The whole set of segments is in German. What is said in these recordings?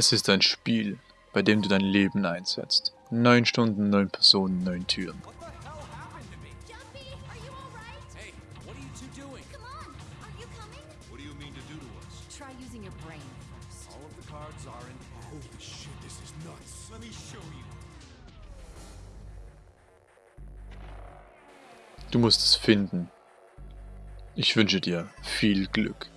Es ist ein Spiel, bei dem du dein Leben einsetzt. Neun Stunden, neun Personen, neun Türen. Du musst es finden. Ich wünsche dir viel Glück.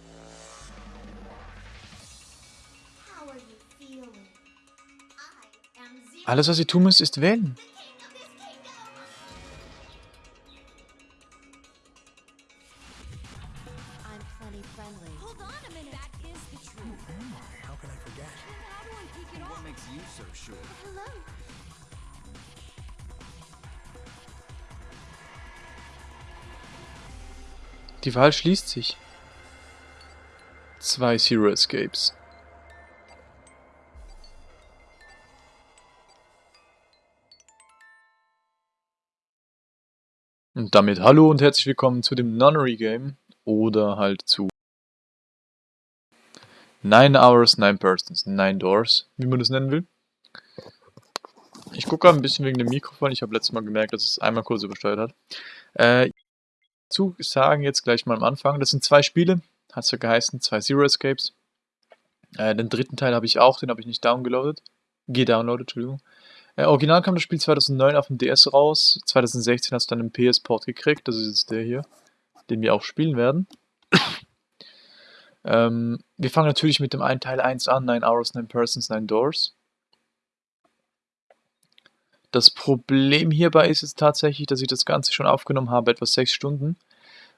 What off? makes you so sure? Hello. Die Wahl schließt sich. Zwei Zero Escapes. Damit hallo und herzlich willkommen zu dem Nunnery Game oder halt zu 9 Hours, 9 Persons, 9 Doors, wie man das nennen will. Ich gucke ein bisschen wegen dem Mikrofon, ich habe letztes Mal gemerkt, dass es einmal kurz übersteuert hat. Äh, zu sagen jetzt gleich mal am Anfang. Das sind zwei Spiele, hat es ja geheißen, zwei Zero Escapes. Äh, den dritten Teil habe ich auch, den habe ich nicht downgeloadet. Gedownloadet, Entschuldigung. Äh, original kam das Spiel 2009 auf dem DS raus. 2016 hast du dann einen PS-Port gekriegt. Das ist jetzt der hier, den wir auch spielen werden. ähm, wir fangen natürlich mit dem einen Teil 1 an: 9 Hours, 9 Persons, 9 Doors. Das Problem hierbei ist jetzt tatsächlich, dass ich das Ganze schon aufgenommen habe, etwa 6 Stunden.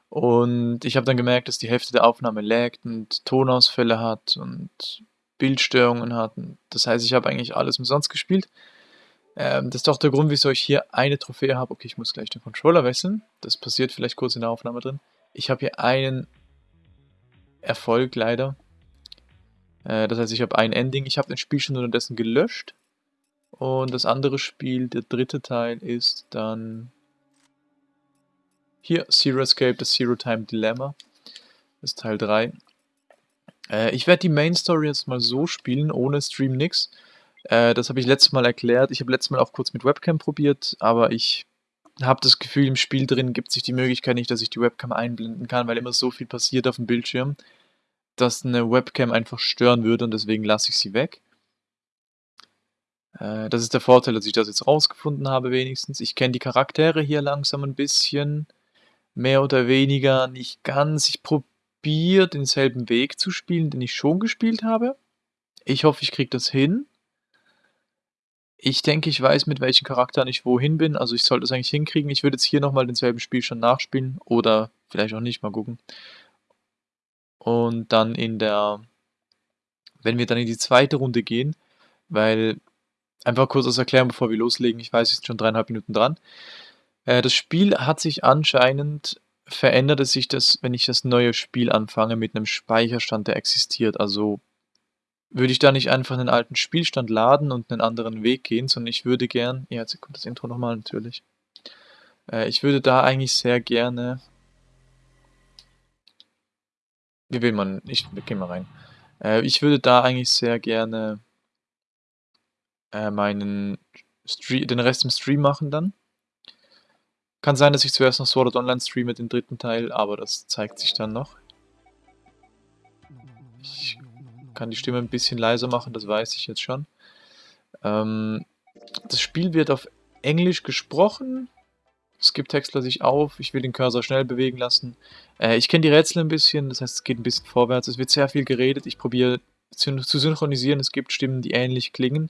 Und ich habe dann gemerkt, dass die Hälfte der Aufnahme laggt und Tonausfälle hat und Bildstörungen hat. Und das heißt, ich habe eigentlich alles umsonst gespielt. Ähm, das ist doch der Grund, wieso ich hier eine Trophäe habe. Okay, ich muss gleich den Controller wechseln. Das passiert vielleicht kurz in der Aufnahme drin. Ich habe hier einen Erfolg leider. Äh, das heißt, ich habe ein Ending. Ich habe das Spiel schon unterdessen gelöscht. Und das andere Spiel, der dritte Teil, ist dann hier Zero Escape, das Zero Time Dilemma. Das ist Teil 3. Äh, ich werde die Main Story jetzt mal so spielen, ohne Stream nix. Äh, das habe ich letztes Mal erklärt. Ich habe letztes Mal auch kurz mit Webcam probiert, aber ich habe das Gefühl, im Spiel drin gibt sich die Möglichkeit nicht, dass ich die Webcam einblenden kann, weil immer so viel passiert auf dem Bildschirm, dass eine Webcam einfach stören würde und deswegen lasse ich sie weg. Äh, das ist der Vorteil, dass ich das jetzt rausgefunden habe wenigstens. Ich kenne die Charaktere hier langsam ein bisschen, mehr oder weniger nicht ganz. Ich probiere denselben Weg zu spielen, den ich schon gespielt habe. Ich hoffe, ich kriege das hin. Ich denke, ich weiß, mit welchen Charakteren ich wohin bin. Also ich sollte es eigentlich hinkriegen. Ich würde jetzt hier nochmal denselben Spiel schon nachspielen. Oder vielleicht auch nicht, mal gucken. Und dann in der... Wenn wir dann in die zweite Runde gehen, weil... Einfach kurz das erklären, bevor wir loslegen. Ich weiß, es sind schon dreieinhalb Minuten dran. Äh, das Spiel hat sich anscheinend... Verändert es sich das, wenn ich das neue Spiel anfange, mit einem Speicherstand, der existiert. Also würde ich da nicht einfach einen alten Spielstand laden und einen anderen Weg gehen, sondern ich würde gern, ja, jetzt kommt das Intro nochmal natürlich, äh, ich würde da eigentlich sehr gerne, wie will man, ich gehe mal rein, äh, ich würde da eigentlich sehr gerne äh, meinen, Stre den Rest im Stream machen dann. Kann sein, dass ich zuerst noch Sword Art Online streame, den dritten Teil, aber das zeigt sich dann noch. Ich kann die Stimme ein bisschen leiser machen, das weiß ich jetzt schon. Ähm, das Spiel wird auf Englisch gesprochen. Skip-Text lasse ich auf. Ich will den Cursor schnell bewegen lassen. Äh, ich kenne die Rätsel ein bisschen, das heißt, es geht ein bisschen vorwärts. Es wird sehr viel geredet. Ich probiere zu synchronisieren. Es gibt Stimmen, die ähnlich klingen.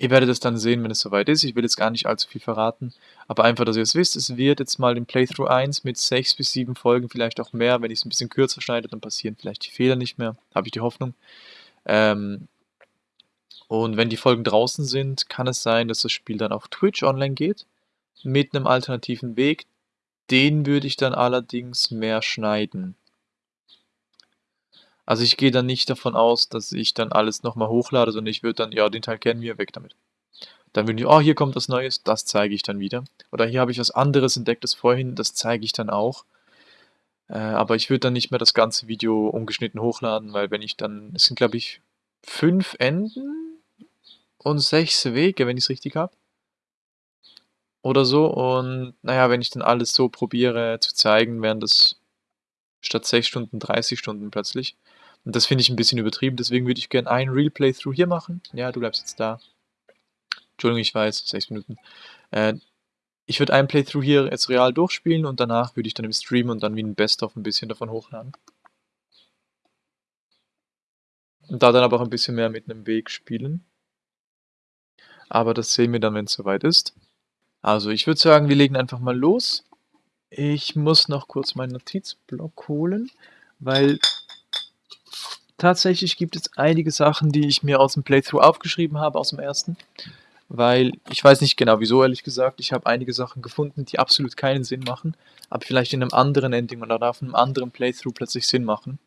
Ihr werdet es dann sehen, wenn es soweit ist. Ich will jetzt gar nicht allzu viel verraten. Aber einfach, dass ihr es wisst, es wird jetzt mal den Playthrough 1 mit 6 bis 7 Folgen, vielleicht auch mehr. Wenn ich es ein bisschen kürzer schneide, dann passieren vielleicht die Fehler nicht mehr. Habe ich die Hoffnung. Ähm und wenn die Folgen draußen sind, kann es sein, dass das Spiel dann auf Twitch online geht. Mit einem alternativen Weg. Den würde ich dann allerdings mehr schneiden. Also ich gehe dann nicht davon aus, dass ich dann alles nochmal hochlade, sondern ich würde dann, ja, den Teil kennen wir, weg damit. Dann würde ich, oh, hier kommt was Neues, das zeige ich dann wieder. Oder hier habe ich was anderes entdeckt, das vorhin, das zeige ich dann auch. Äh, aber ich würde dann nicht mehr das ganze Video ungeschnitten hochladen, weil wenn ich dann, es sind glaube ich fünf Enden und sechs Wege, wenn ich es richtig habe. Oder so. Und naja, wenn ich dann alles so probiere zu zeigen, wären das statt 6 Stunden 30 Stunden plötzlich. Und das finde ich ein bisschen übertrieben, deswegen würde ich gerne einen Real Playthrough hier machen. Ja, du bleibst jetzt da. Entschuldigung, ich weiß, 6 Minuten. Äh, ich würde einen Playthrough hier jetzt real durchspielen und danach würde ich dann im Stream und dann wie ein Best-of ein bisschen davon hochladen. Und da dann aber auch ein bisschen mehr mit einem Weg spielen. Aber das sehen wir dann, wenn es soweit ist. Also ich würde sagen, wir legen einfach mal los. Ich muss noch kurz meinen Notizblock holen, weil tatsächlich gibt es einige Sachen, die ich mir aus dem Playthrough aufgeschrieben habe, aus dem ersten. Weil ich weiß nicht genau wieso, ehrlich gesagt. Ich habe einige Sachen gefunden, die absolut keinen Sinn machen, aber vielleicht in einem anderen Ending oder auf einem anderen Playthrough plötzlich Sinn machen.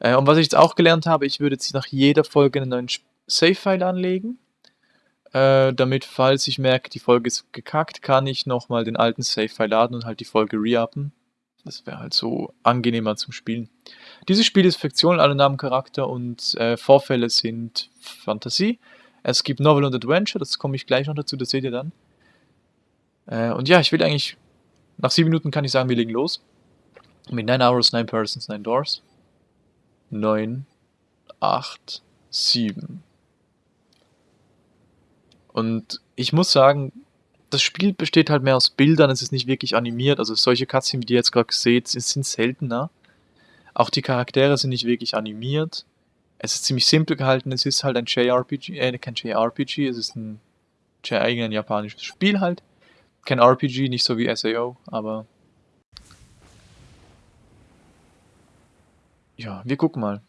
Äh, und was ich jetzt auch gelernt habe, ich würde jetzt nach jeder Folge einen neuen Save-File anlegen äh, damit, falls ich merke, die Folge ist gekackt, kann ich nochmal den alten Save-File laden und halt die Folge re-uppen. Das wäre halt so angenehmer zum Spielen. Dieses Spiel ist Fiktion, alle Namen Charakter und äh, Vorfälle sind Fantasie. Es gibt Novel und Adventure, das komme ich gleich noch dazu, das seht ihr dann. Äh, und ja, ich will eigentlich, nach sieben Minuten kann ich sagen, wir legen los. Mit 9 Hours, 9 Persons, 9 Doors. 9, 8, 7. Und ich muss sagen, das Spiel besteht halt mehr aus Bildern, es ist nicht wirklich animiert. Also solche Cutscenes, wie ihr jetzt gerade seht, sind seltener. Auch die Charaktere sind nicht wirklich animiert. Es ist ziemlich simpel gehalten, es ist halt ein JRPG, äh, kein JRPG, es ist ein, ein japanisches Spiel halt. Kein RPG, nicht so wie SAO, aber... Ja, wir gucken mal.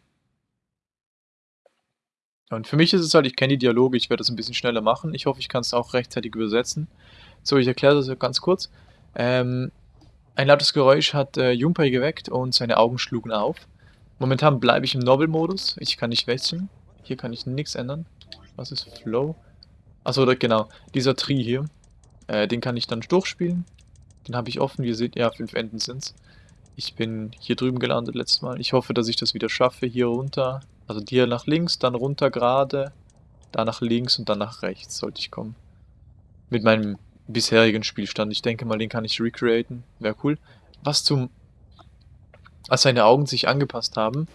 Und für mich ist es halt, ich kenne die Dialoge, ich werde das ein bisschen schneller machen. Ich hoffe, ich kann es auch rechtzeitig übersetzen. So, ich erkläre das ganz kurz. Ähm, ein lautes Geräusch hat äh, Junpei geweckt und seine Augen schlugen auf. Momentan bleibe ich im Novel-Modus. Ich kann nicht wechseln. Hier kann ich nichts ändern. Was ist Flow? Achso, genau. Dieser Tree hier. Äh, den kann ich dann durchspielen. Den habe ich offen. Wie ihr seht, ja, fünf Enden sind es. Ich bin hier drüben gelandet letztes Mal. Ich hoffe, dass ich das wieder schaffe. Hier runter. Also hier nach links, dann runter gerade. Da nach links und dann nach rechts sollte ich kommen. Mit meinem bisherigen Spielstand. Ich denke mal, den kann ich recreaten. Wäre cool. Was zum... Als seine Augen sich angepasst haben,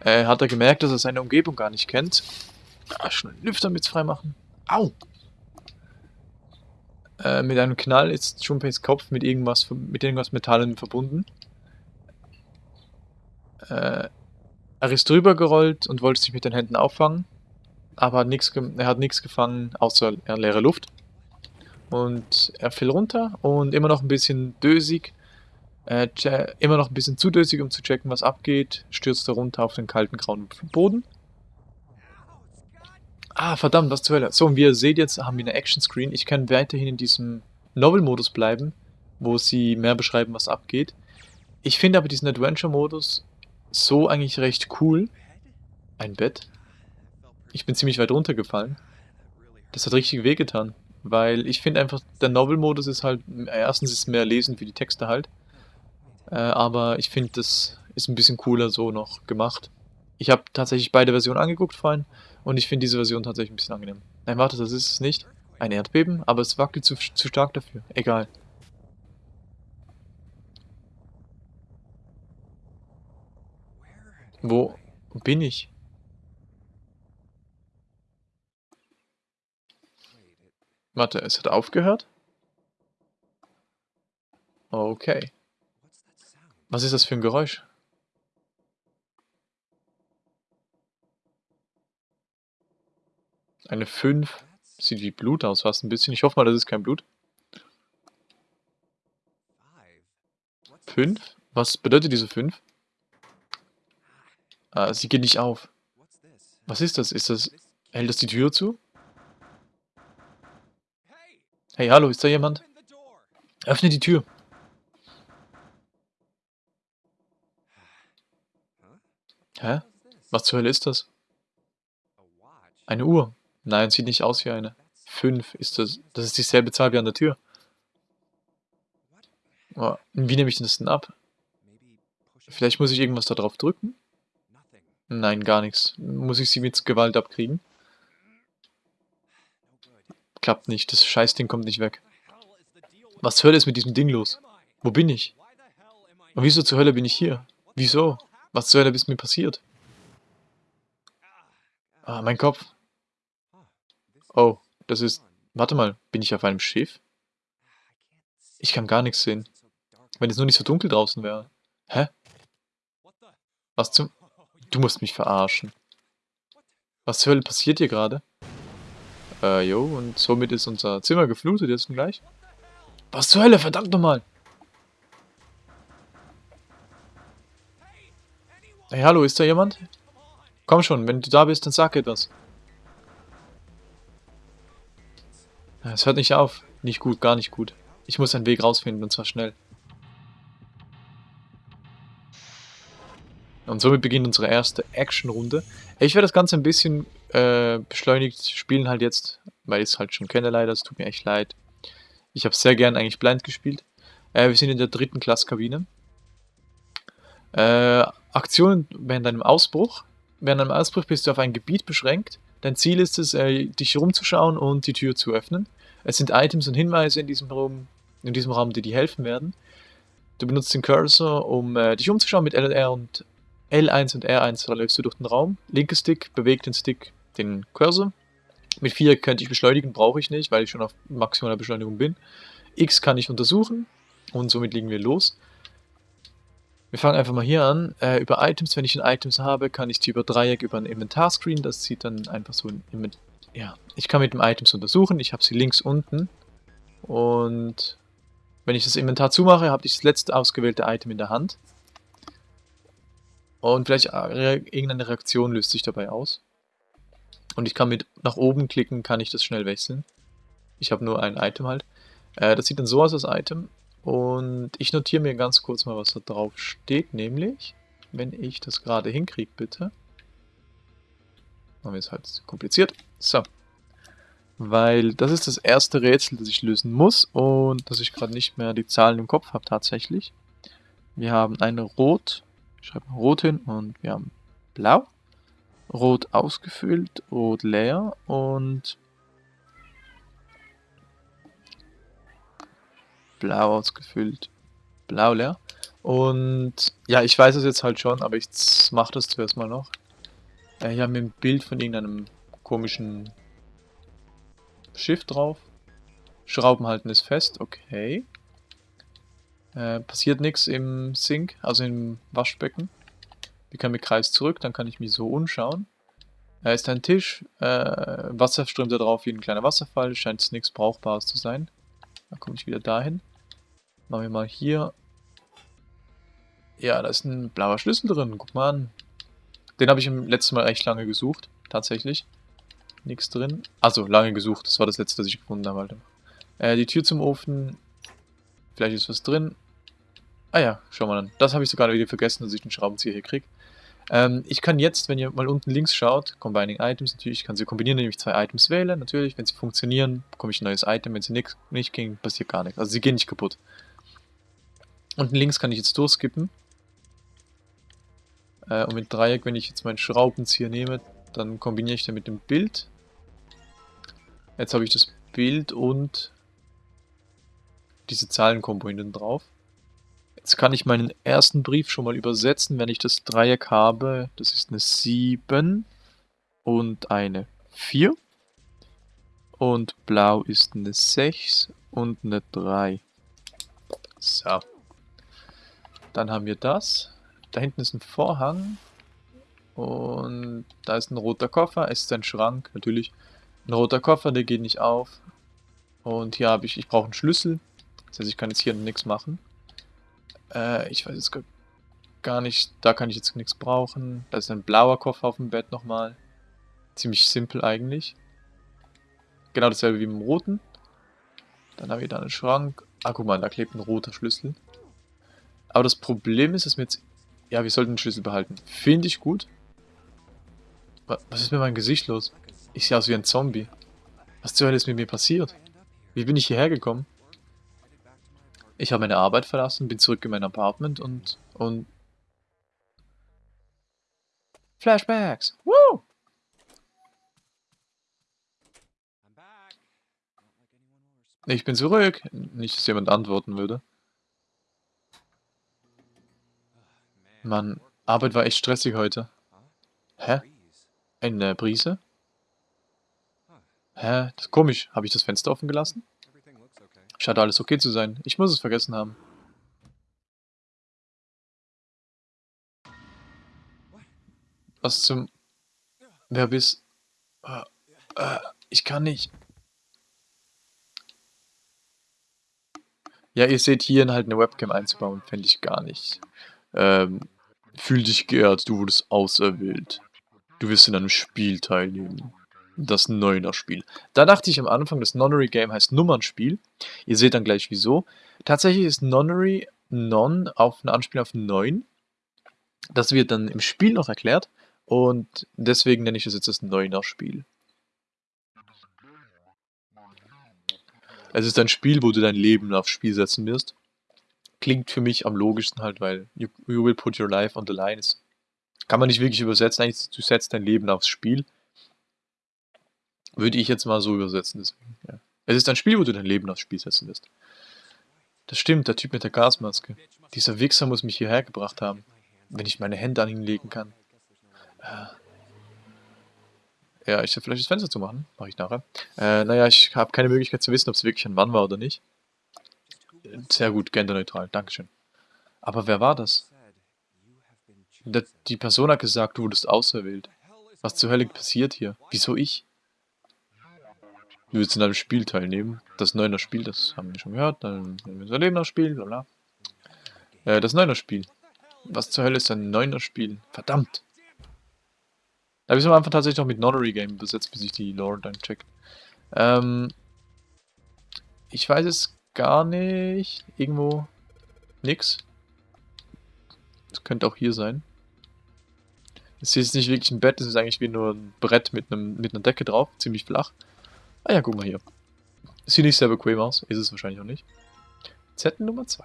äh, hat er gemerkt, dass er seine Umgebung gar nicht kennt. Ah, schnell Lüfter mit freimachen. Au! Äh, mit einem Knall ist Junpeis Kopf mit irgendwas, mit irgendwas Metallen verbunden. Äh, er ist drüber gerollt und wollte sich mit den Händen auffangen, aber hat er hat nichts gefangen, außer leere Luft. Und er fiel runter und immer noch ein bisschen dösig, äh, immer noch ein bisschen zu dösig, um zu checken, was abgeht, stürzte runter auf den kalten grauen Boden. Ah, verdammt, was zur Hölle. So, und wie ihr seht, jetzt haben wir eine Action-Screen. Ich kann weiterhin in diesem Novel-Modus bleiben, wo sie mehr beschreiben, was abgeht. Ich finde aber diesen Adventure-Modus so eigentlich recht cool. Ein Bett. Ich bin ziemlich weit runtergefallen. Das hat richtig wehgetan. Weil ich finde einfach, der Novel-Modus ist halt, erstens ist mehr lesen für die Texte halt. Äh, aber ich finde, das ist ein bisschen cooler so noch gemacht. Ich habe tatsächlich beide Versionen angeguckt vorhin und ich finde diese Version tatsächlich ein bisschen angenehm. Nein, warte, das ist es nicht. Ein Erdbeben, aber es wackelt zu, zu stark dafür. Egal. Wo bin ich? Warte, es hat aufgehört? Okay. Was ist das für ein Geräusch? Eine 5. Sieht wie Blut aus, fast ein bisschen. Ich hoffe mal, das ist kein Blut. 5? Was bedeutet diese 5? Ah, sie geht nicht auf. Was ist das? Ist das... Hält das die Tür zu? Hey, hallo, ist da jemand? Öffne die Tür. Hä? Was zur Hölle ist das? Eine Uhr. Nein, sieht nicht aus wie eine. Fünf ist das. Das ist dieselbe Zahl wie an der Tür. Wie nehme ich das denn ab? Vielleicht muss ich irgendwas da drauf drücken? Nein, gar nichts. Muss ich sie mit Gewalt abkriegen? Klappt nicht. Das Scheißding kommt nicht weg. Was zur Hölle ist mit diesem Ding los? Wo bin ich? Und wieso zur Hölle bin ich hier? Wieso? Was zur Hölle ist mir passiert? Ah, mein Kopf. Oh, das ist... Warte mal, bin ich auf einem Schiff? Ich kann gar nichts sehen. Wenn es nur nicht so dunkel draußen wäre. Hä? Was zum... Du musst mich verarschen. Was zur Hölle passiert hier gerade? Äh, jo, und somit ist unser Zimmer geflutet jetzt gleich. Was zur Hölle, verdammt nochmal! Hey, hallo, ist da jemand? Komm schon, wenn du da bist, dann sag etwas. Es hört nicht auf. Nicht gut, gar nicht gut. Ich muss einen Weg rausfinden, und zwar schnell. Und somit beginnt unsere erste Action-Runde. Ich werde das Ganze ein bisschen äh, beschleunigt spielen halt jetzt, weil ich es halt schon kenne leider, es tut mir echt leid. Ich habe sehr gern eigentlich blind gespielt. Äh, wir sind in der dritten Klasskabine. Äh, Aktionen während einem Ausbruch. Während einem Ausbruch bist du auf ein Gebiet beschränkt. Dein Ziel ist es, äh, dich rumzuschauen und die Tür zu öffnen. Es sind Items und Hinweise in diesem Raum, in diesem Raum die dir helfen werden. Du benutzt den Cursor, um äh, dich umzuschauen mit LR und L1 und R1 da läufst du durch den Raum. Linker Stick bewegt den Stick, den Cursor. Mit 4 könnte ich beschleunigen, brauche ich nicht, weil ich schon auf maximaler Beschleunigung bin. X kann ich untersuchen und somit legen wir los. Wir fangen einfach mal hier an. Äh, über Items, wenn ich ein Items habe, kann ich die über Dreieck über ein Inventar-Screen. Das sieht dann einfach so ein Inventar. Ja, ich kann mit dem Items untersuchen. Ich habe sie links unten. Und wenn ich das Inventar zumache, habe ich das letzte ausgewählte Item in der Hand. Und vielleicht äh, irgendeine Reaktion löst sich dabei aus. Und ich kann mit nach oben klicken, kann ich das schnell wechseln. Ich habe nur ein Item halt. Äh, das sieht dann so aus, das Item. Und ich notiere mir ganz kurz mal, was da drauf steht, nämlich, wenn ich das gerade hinkriege, bitte. Machen wir es halt kompliziert. So. Weil das ist das erste Rätsel, das ich lösen muss und dass ich gerade nicht mehr die Zahlen im Kopf habe tatsächlich. Wir haben eine Rot, ich schreibe mal Rot hin und wir haben Blau. Rot ausgefüllt, Rot leer und Blau ausgefüllt, Blau leer. Und ja, ich weiß es jetzt halt schon, aber ich mache das zuerst mal noch. Äh, hier haben wir ein Bild von irgendeinem komischen Schiff drauf. Schrauben halten ist fest, okay. Äh, passiert nichts im Sink, also im Waschbecken. Wir können mit Kreis zurück, dann kann ich mich so umschauen. Da ist ein Tisch, äh, Wasser strömt da drauf wie ein kleiner Wasserfall, scheint nichts Brauchbares zu sein. Dann komme ich wieder dahin. Machen wir mal hier. Ja, da ist ein blauer Schlüssel drin, guck mal an. Den habe ich im letzten Mal echt lange gesucht, tatsächlich. Nichts drin. Also lange gesucht, das war das letzte, was ich gefunden habe. Äh, die Tür zum Ofen. Vielleicht ist was drin. Ah ja, schau mal an. Das habe ich sogar wieder vergessen, dass ich den Schraubenzieher hier kriege. Ähm, ich kann jetzt, wenn ihr mal unten links schaut, Combining Items natürlich, ich kann sie kombinieren, indem ich zwei Items wähle. Natürlich, wenn sie funktionieren, bekomme ich ein neues Item. Wenn sie nix, nicht gehen, passiert gar nichts. Also sie gehen nicht kaputt. Unten links kann ich jetzt durchskippen. Äh, und mit Dreieck, wenn ich jetzt meinen Schraubenzieher nehme, dann kombiniere ich den mit dem Bild. Jetzt habe ich das Bild und diese Zahlenkombo hinten drauf. Jetzt kann ich meinen ersten Brief schon mal übersetzen, wenn ich das Dreieck habe. Das ist eine 7 und eine 4. Und blau ist eine 6 und eine 3. So. Dann haben wir das. Da hinten ist ein Vorhang. Und da ist ein roter Koffer. Es ist ein Schrank, natürlich. Ein roter Koffer, der geht nicht auf. Und hier habe ich, ich brauche einen Schlüssel. Das heißt, ich kann jetzt hier nichts machen. Äh, ich weiß jetzt gar nicht, da kann ich jetzt nichts brauchen. Da ist ein blauer Koffer auf dem Bett nochmal. Ziemlich simpel eigentlich. Genau dasselbe wie im roten. Dann habe ich da einen Schrank. Ah, guck mal, da klebt ein roter Schlüssel. Aber das Problem ist, dass wir jetzt... Ja, wir sollten den Schlüssel behalten. Finde ich gut. Was ist mit meinem Gesicht los? Ich sehe aus wie ein Zombie. Was zur Hölle ist mit mir passiert? Wie bin ich hierher gekommen? Ich habe meine Arbeit verlassen, bin zurück in mein Apartment und... und... Flashbacks. Woo! Ich bin zurück. Nicht, dass jemand antworten würde. Mann, Arbeit war echt stressig heute. Hä? Eine Brise? Hä? Das ist komisch. Habe ich das Fenster offen gelassen? Scheint alles okay zu sein. Ich muss es vergessen haben. Was zum... Wer bist... Äh, äh, ich kann nicht. Ja, ihr seht hier halt eine Webcam einzubauen, fände ich gar nicht. Ähm, fühl dich geehrt, du wurdest auserwählt. Du wirst in einem Spiel teilnehmen. Das Neuner-Spiel. Da dachte ich am Anfang, das Nonnery-Game heißt Nummernspiel. Ihr seht dann gleich wieso. Tatsächlich ist Nonnery Non auf eine Anspielung auf 9. Das wird dann im Spiel noch erklärt. Und deswegen nenne ich das jetzt das Neuner-Spiel. Es ist ein Spiel, wo du dein Leben aufs Spiel setzen wirst. Klingt für mich am logischsten halt, weil you, you will put your life on the line. Kann man nicht wirklich übersetzen, eigentlich du setzt dein Leben aufs Spiel. Würde ich jetzt mal so übersetzen, deswegen, ja. Es ist ein Spiel, wo du dein Leben aufs Spiel setzen wirst. Das stimmt, der Typ mit der Gasmaske. Dieser Wichser muss mich hierher gebracht haben, wenn ich meine Hände an ihn legen kann. Äh. Ja, ich soll vielleicht das Fenster zu machen. Mache ich nachher. Äh, naja, ich habe keine Möglichkeit zu wissen, ob es wirklich ein Mann war oder nicht. Sehr gut, genderneutral. Dankeschön. Aber wer war das? Die Person hat gesagt, du wurdest auserwählt. Was zur Hölle passiert hier? Wieso ich? Du willst in einem Spiel teilnehmen. Das neuner Spiel, das haben wir schon gehört. Dann nehmen wir aufs Spiel, bla bla. Äh, das neuner Spiel. Was zur Hölle ist ein neuner Spiel? Verdammt! Da habe ich es am Anfang tatsächlich noch mit Nonnery Game besetzt, bis ich die Lore dann checkt. Ähm, ich weiß es gar nicht. Irgendwo nix. Das könnte auch hier sein. Es ist nicht wirklich ein Bett, es ist eigentlich wie nur ein Brett mit, einem, mit einer Decke drauf, ziemlich flach. Ah ja, guck mal hier. Sieht nicht sehr bequem aus, ist es wahrscheinlich auch nicht. Z Nummer 2.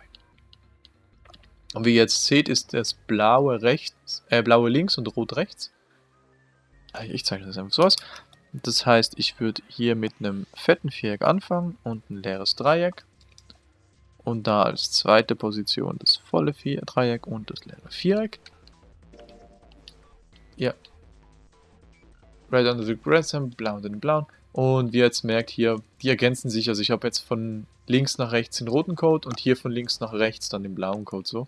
Und wie ihr jetzt seht, ist das blaue rechts, äh, blaue links und rot rechts. Ah, Ich zeichne das einfach so aus. Das heißt, ich würde hier mit einem fetten Viereck anfangen und ein leeres Dreieck. Und da als zweite Position das volle Vier Dreieck und das leere Viereck. Ja. Red under the grass, blau und den blauen. Und wie ihr jetzt merkt hier, die ergänzen sich. Also ich habe jetzt von links nach rechts den roten Code und hier von links nach rechts dann den blauen Code so.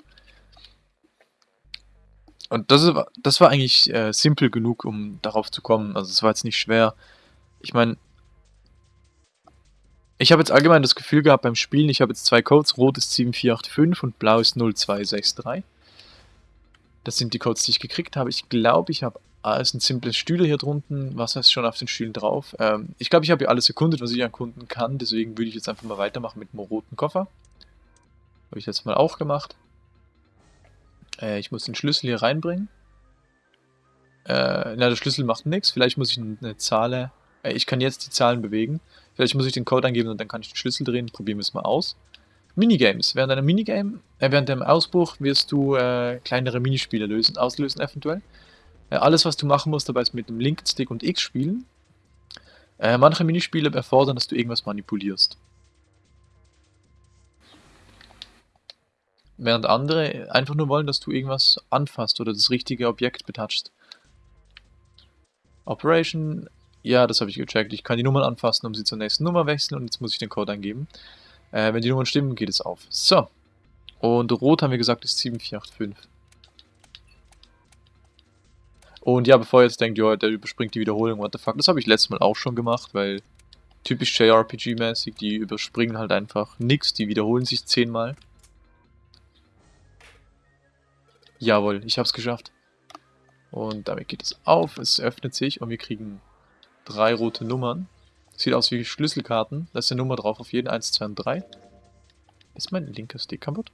Und das, ist, das war eigentlich äh, simpel genug, um darauf zu kommen. Also es war jetzt nicht schwer. Ich meine, ich habe jetzt allgemein das Gefühl gehabt beim Spielen, ich habe jetzt zwei Codes, rot ist 7485 und blau ist 0263. Das sind die Codes, die ich gekriegt habe. Ich glaube, ich habe ah, es sind simple Stühle hier drunten. Was heißt schon auf den Stühlen drauf? Ähm, ich glaube, ich habe hier alles erkundet, was ich erkunden kann. Deswegen würde ich jetzt einfach mal weitermachen mit dem roten Koffer. Habe ich jetzt mal auch gemacht. Äh, ich muss den Schlüssel hier reinbringen. Äh, na, der Schlüssel macht nichts. Vielleicht muss ich eine Zahl... Äh, ich kann jetzt die Zahlen bewegen. Vielleicht muss ich den Code eingeben und dann kann ich den Schlüssel drehen. Probieren wir es mal aus. Minigames. Während einem Minigame, äh, während dem Ausbruch wirst du äh, kleinere Minispiele lösen, auslösen eventuell. Äh, alles, was du machen musst, dabei ist mit dem linken Stick und X spielen. Äh, manche Minispiele erfordern, dass du irgendwas manipulierst. Während andere einfach nur wollen, dass du irgendwas anfasst oder das richtige Objekt betatschst. Operation, ja, das habe ich gecheckt. Ich kann die Nummern anfassen, um sie zur nächsten Nummer wechseln und jetzt muss ich den Code eingeben. Äh, wenn die Nummern stimmen, geht es auf. So. Und rot haben wir gesagt ist 7485. Und ja, bevor ihr jetzt denkt, ja, der überspringt die Wiederholung, what the fuck, das habe ich letztes Mal auch schon gemacht, weil typisch JRPG-mäßig, die überspringen halt einfach nix, die wiederholen sich zehnmal. Jawohl, ich habe es geschafft. Und damit geht es auf, es öffnet sich und wir kriegen drei rote Nummern. Sieht aus wie Schlüsselkarten. Da ist eine Nummer drauf auf jeden. 1, 2 und 3. Ist mein linker Stick kaputt?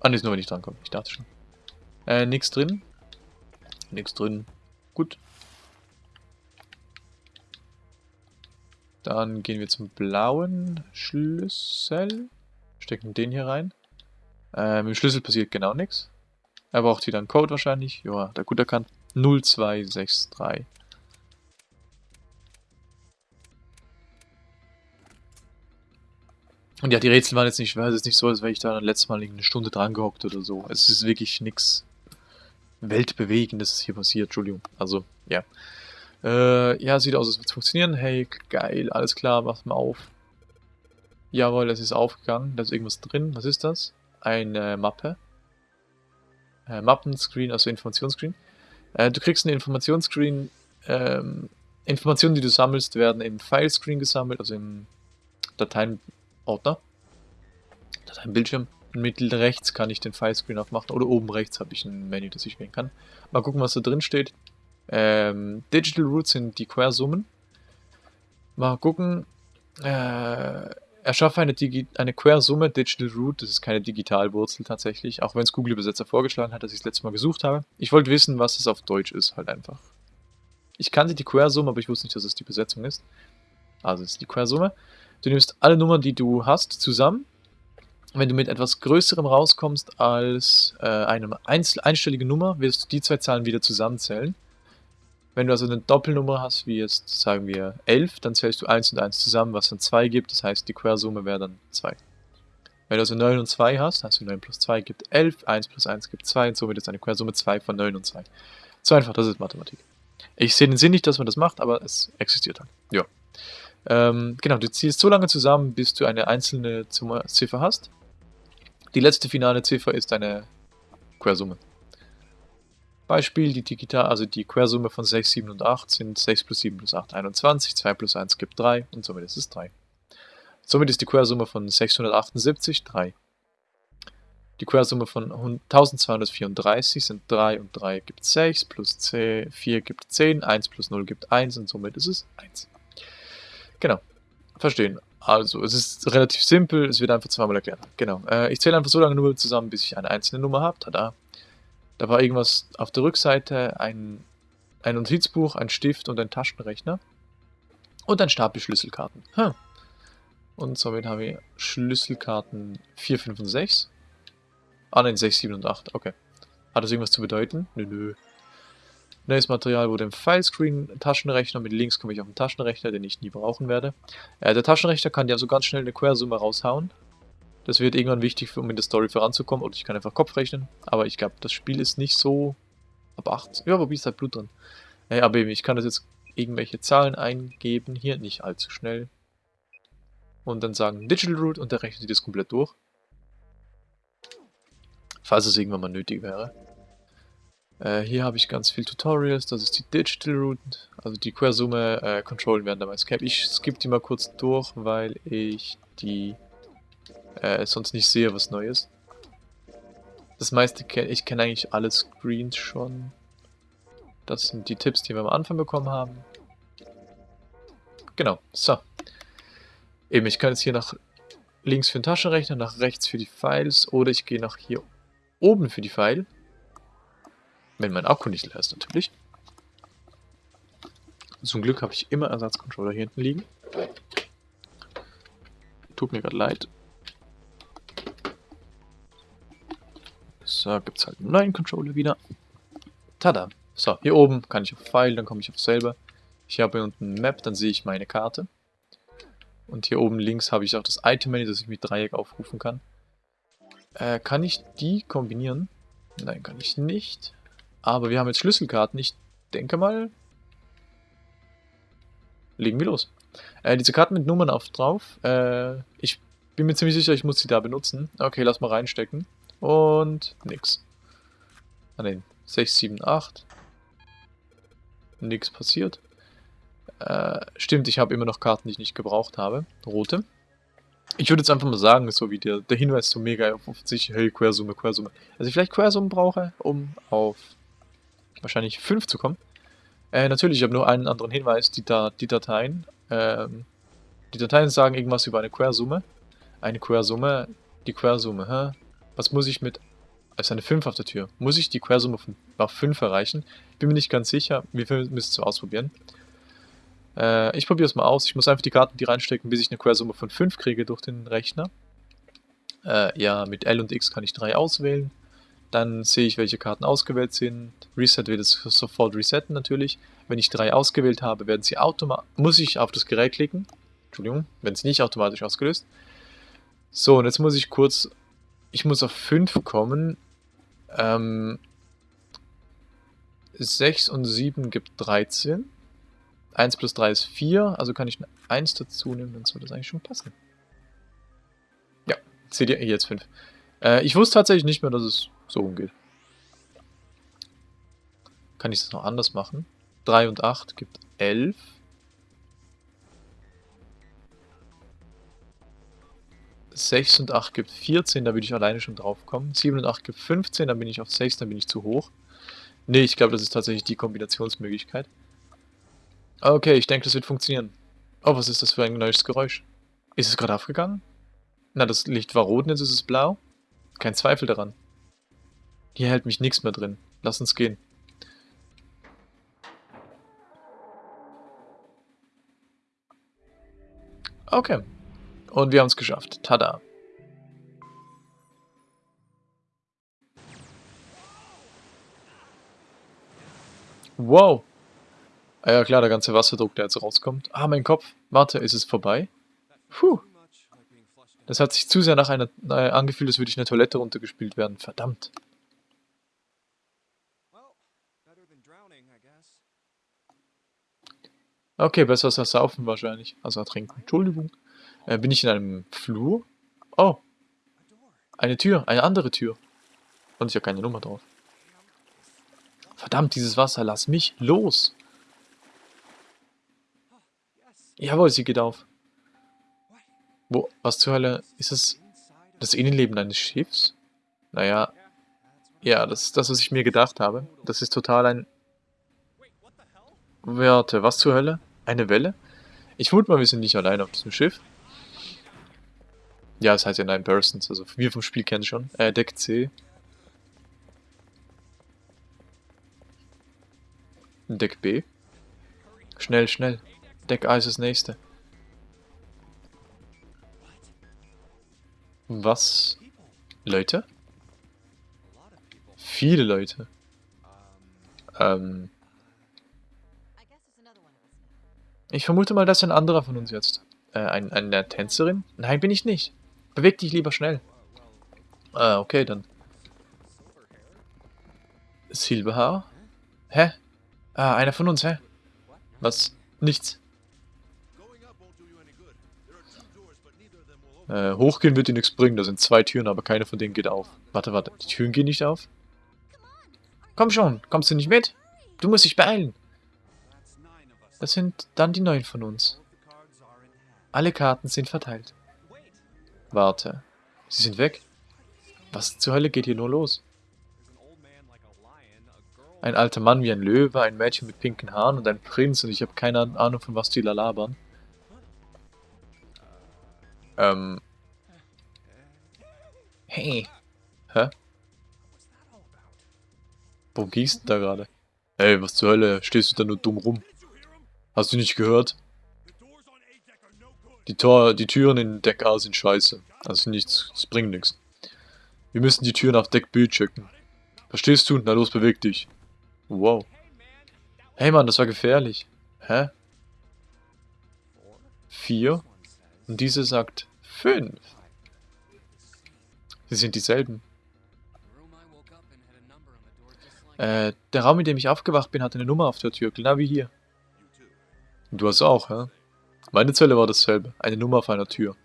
Ah, ne, ist nur, wenn ich drankomme. Ich dachte schon. Äh, nix drin. Nix drin. Gut. Dann gehen wir zum blauen Schlüssel. Stecken den hier rein. Äh, mit dem Schlüssel passiert genau nichts. Er braucht wieder einen Code wahrscheinlich. Ja, der gut erkannt. 0263. Und ja, die Rätsel waren jetzt nicht schwer. Es ist nicht so, als wäre ich da letztes Mal eine Stunde dran gehockt oder so. Es ist wirklich nichts Weltbewegendes hier passiert. Entschuldigung. Also, ja. Äh, ja, sieht aus, als würde es funktionieren. Hey, geil, alles klar, mach mal auf. Jawohl, es ist aufgegangen. Da ist irgendwas drin. Was ist das? Eine Mappe. Äh, Mappenscreen, also Informationsscreen. Äh, du kriegst einen Informationsscreen. Ähm, Informationen, die du sammelst, werden im Filescreen gesammelt, also im Dateienordner. Dateienbildschirm. Mittel rechts kann ich den Filescreen aufmachen oder oben rechts habe ich ein Menü, das ich wählen kann. Mal gucken, was da drin steht. Ähm, Digital Roots sind die Quersummen. Mal gucken. Äh, erschaffe eine, Digi eine Quersumme Digital Root. Das ist keine Digitalwurzel tatsächlich. Auch wenn es Google Übersetzer vorgeschlagen hat, dass ich es letztes Mal gesucht habe. Ich wollte wissen, was es auf Deutsch ist, halt einfach. Ich kannte die Quersumme, aber ich wusste nicht, dass es die Besetzung ist. Also es ist die Quersumme. Du nimmst alle Nummern, die du hast, zusammen. Wenn du mit etwas Größerem rauskommst als äh, eine einstellige Nummer, wirst du die zwei Zahlen wieder zusammenzählen. Wenn du also eine Doppelnummer hast, wie jetzt sagen wir 11, dann zählst du 1 und 1 zusammen, was dann 2 gibt. Das heißt, die Quersumme wäre dann 2. Wenn du also 9 und 2 hast, hast du 9 plus 2 gibt 11, 1 plus 1 gibt 2 und somit ist eine Quersumme 2 von 9 und 2. So einfach, das ist Mathematik. Ich sehe den Sinn nicht, dass man das macht, aber es existiert halt. Ja. Ähm, genau, du ziehst so lange zusammen, bis du eine einzelne Ziffer hast. Die letzte finale Ziffer ist eine Quersumme. Beispiel, die Digital, also die Quersumme von 6, 7 und 8 sind 6 plus 7 plus 8, 21, 2 plus 1 gibt 3 und somit ist es 3. Somit ist die Quersumme von 678 3. Die Quersumme von 1234 sind 3 und 3 gibt 6, plus 4 gibt 10, 1 plus 0 gibt 1 und somit ist es 1. Genau. Verstehen. Also, es ist relativ simpel, es wird einfach zweimal erklärt. Genau. Äh, ich zähle einfach so lange Nummern zusammen, bis ich eine einzelne Nummer habe. Tada. Da war irgendwas auf der Rückseite, ein, ein Notizbuch, ein Stift und ein Taschenrechner. Und ein Stapel Schlüsselkarten. Hm. Und somit haben wir Schlüsselkarten 4, 5 und 6. Ah nein, 6, 7 und 8. Okay. Hat das irgendwas zu bedeuten? Nö, nö. Neues Material wurde im Filescreen Taschenrechner. Mit Links komme ich auf den Taschenrechner, den ich nie brauchen werde. Äh, der Taschenrechner kann ja so ganz schnell eine Quersumme raushauen. Das wird irgendwann wichtig, um in der Story voranzukommen. Oder ich kann einfach Kopf rechnen. Aber ich glaube, das Spiel ist nicht so ab 8. Ja, wobei ist halt Blut drin. Äh, aber eben, ich kann das jetzt irgendwelche Zahlen eingeben. Hier nicht allzu schnell. Und dann sagen Digital Root und der rechnet das komplett durch. Falls es irgendwann mal nötig wäre. Äh, hier habe ich ganz viel Tutorials, das ist die Digital Root, also die Quersumme äh, controllen während der Escape. Ich skippe die mal kurz durch, weil ich die äh, sonst nicht sehe, was neu ist. Das meiste kenne ich kenne eigentlich alle Screens schon. Das sind die Tipps, die wir am Anfang bekommen haben. Genau, so. Eben, ich kann jetzt hier nach links für den Taschenrechner, nach rechts für die Files oder ich gehe nach hier oben für die File. Wenn mein Akku nicht leer ist, natürlich. Zum Glück habe ich immer Ersatzcontroller hier hinten liegen. Tut mir gerade leid. So, gibt es halt einen neuen Controller wieder. Tada! So, hier oben kann ich auf File, dann komme ich auf selber. Ich habe hier unten Map, dann sehe ich meine Karte. Und hier oben links habe ich auch das Item-Menü, das ich mit Dreieck aufrufen kann. Äh, kann ich die kombinieren? Nein, kann ich nicht. Aber wir haben jetzt Schlüsselkarten. Ich denke mal... Legen wir los. Äh, diese Karten mit Nummern auf drauf. Äh, ich bin mir ziemlich sicher, ich muss sie da benutzen. Okay, lass mal reinstecken. Und nix. Ah ne, 6, 7, 8. Nix passiert. Äh, stimmt, ich habe immer noch Karten, die ich nicht gebraucht habe. Rote. Ich würde jetzt einfach mal sagen, so wie der, der Hinweis so mega offensichtlich, hey, Quersumme, Quersumme. Also ich vielleicht Quersumme brauche, um auf wahrscheinlich 5 zu kommen. Äh, natürlich, ich habe nur einen anderen Hinweis, die, da die Dateien. Ähm, die Dateien sagen irgendwas über eine Quersumme. Eine Quersumme, die Quersumme, hä? Was muss ich mit... Also eine 5 auf der Tür. Muss ich die Quersumme auf 5 erreichen? Bin mir nicht ganz sicher. Wir müssen es ausprobieren. Äh, ich probiere es mal aus. Ich muss einfach die Karten die reinstecken, bis ich eine Quersumme von 5 kriege durch den Rechner. Äh, ja, mit L und X kann ich 3 auswählen. Dann sehe ich, welche Karten ausgewählt sind. Reset wird es sofort resetten natürlich. Wenn ich drei ausgewählt habe, werden sie automatisch. Muss ich auf das Gerät klicken. Entschuldigung, wenn es nicht automatisch ausgelöst. So, und jetzt muss ich kurz. Ich muss auf 5 kommen. Ähm, 6 und 7 gibt 13. 1 plus 3 ist 4, also kann ich eine 1 dazu nehmen, dann soll das eigentlich schon passen. Ja, seht ihr, jetzt 5. Äh, ich wusste tatsächlich nicht mehr, dass es so umgeht. Kann ich das noch anders machen? 3 und 8 gibt 11. Sechs und 8 gibt 14, da würde ich alleine schon drauf kommen. 7 und 8 gibt 15, dann bin ich auf 6, dann bin ich zu hoch. Ne, ich glaube, das ist tatsächlich die Kombinationsmöglichkeit. Okay, ich denke, das wird funktionieren. Oh, was ist das für ein neues Geräusch? Ist es gerade aufgegangen? Na, das Licht war rot jetzt ist es blau? Kein Zweifel daran. Hier hält mich nichts mehr drin. Lass uns gehen. Okay. Und wir haben es geschafft. Tada. Wow. Ah ja klar, der ganze Wasserdruck, der jetzt rauskommt. Ah, mein Kopf. Warte, ist es vorbei? Puh. Das hat sich zu sehr nach einer äh, angefühlt, als würde ich eine Toilette runtergespielt werden. Verdammt. Okay, besser als das Saufen wahrscheinlich. Also ertrinken. Entschuldigung. Äh, bin ich in einem Flur? Oh, eine Tür. Eine andere Tür. Und ist ja keine Nummer drauf. Verdammt, dieses Wasser. Lass mich los. Jawohl, sie geht auf. Wo? Was zur Hölle? Ist of das Innenleben eines Schiffs? Naja, ja, das ist das, was ich mir gedacht habe. Das ist total ein... Warte, was zur Hölle? Eine Welle? Ich vermute mal, wir sind nicht allein auf diesem Schiff. Ja, das heißt ja Nine Persons, also wir vom Spiel kennen schon. Äh, Deck C. Deck B. Schnell, schnell. Deck A ist das nächste. Was? Leute? Viele Leute. Ähm, ich vermute mal, das ist ein anderer von uns jetzt. Äh, ein, eine Tänzerin? Nein, bin ich nicht. Beweg dich lieber schnell. Ah, okay, dann. Silberhaar? Hä? Ah, einer von uns, hä? Was? Nichts. Äh, hochgehen wird dir nichts bringen. Da sind zwei Türen, aber keine von denen geht auf. Warte, warte. Die Türen gehen nicht auf? Komm schon. Kommst du nicht mit? Du musst dich beeilen. Das sind dann die neun von uns. Alle Karten sind verteilt. Warte. Sie sind weg? Was zur Hölle geht hier nur los? Ein alter Mann wie ein Löwe, ein Mädchen mit pinken Haaren und ein Prinz und ich habe keine Ahnung, von was die da labern. Ähm. Hey. Hä? Worum ging's denn da gerade? Ey, was zur Hölle? Stehst du da nur dumm rum? Hast du nicht gehört? Die, Tor die Türen in Deck A sind scheiße. Also nichts, das bringt nichts. Wir müssen die Türen auf Deck B checken. Verstehst du? Na los, beweg dich. Wow. Hey Mann, das war gefährlich. Hä? Vier? Und diese sagt fünf. Sie sind dieselben. Äh, der Raum, in dem ich aufgewacht bin, hatte eine Nummer auf der Tür, genau wie hier. Du hast auch, hä? Meine Zelle war dasselbe. Eine Nummer auf einer Tür.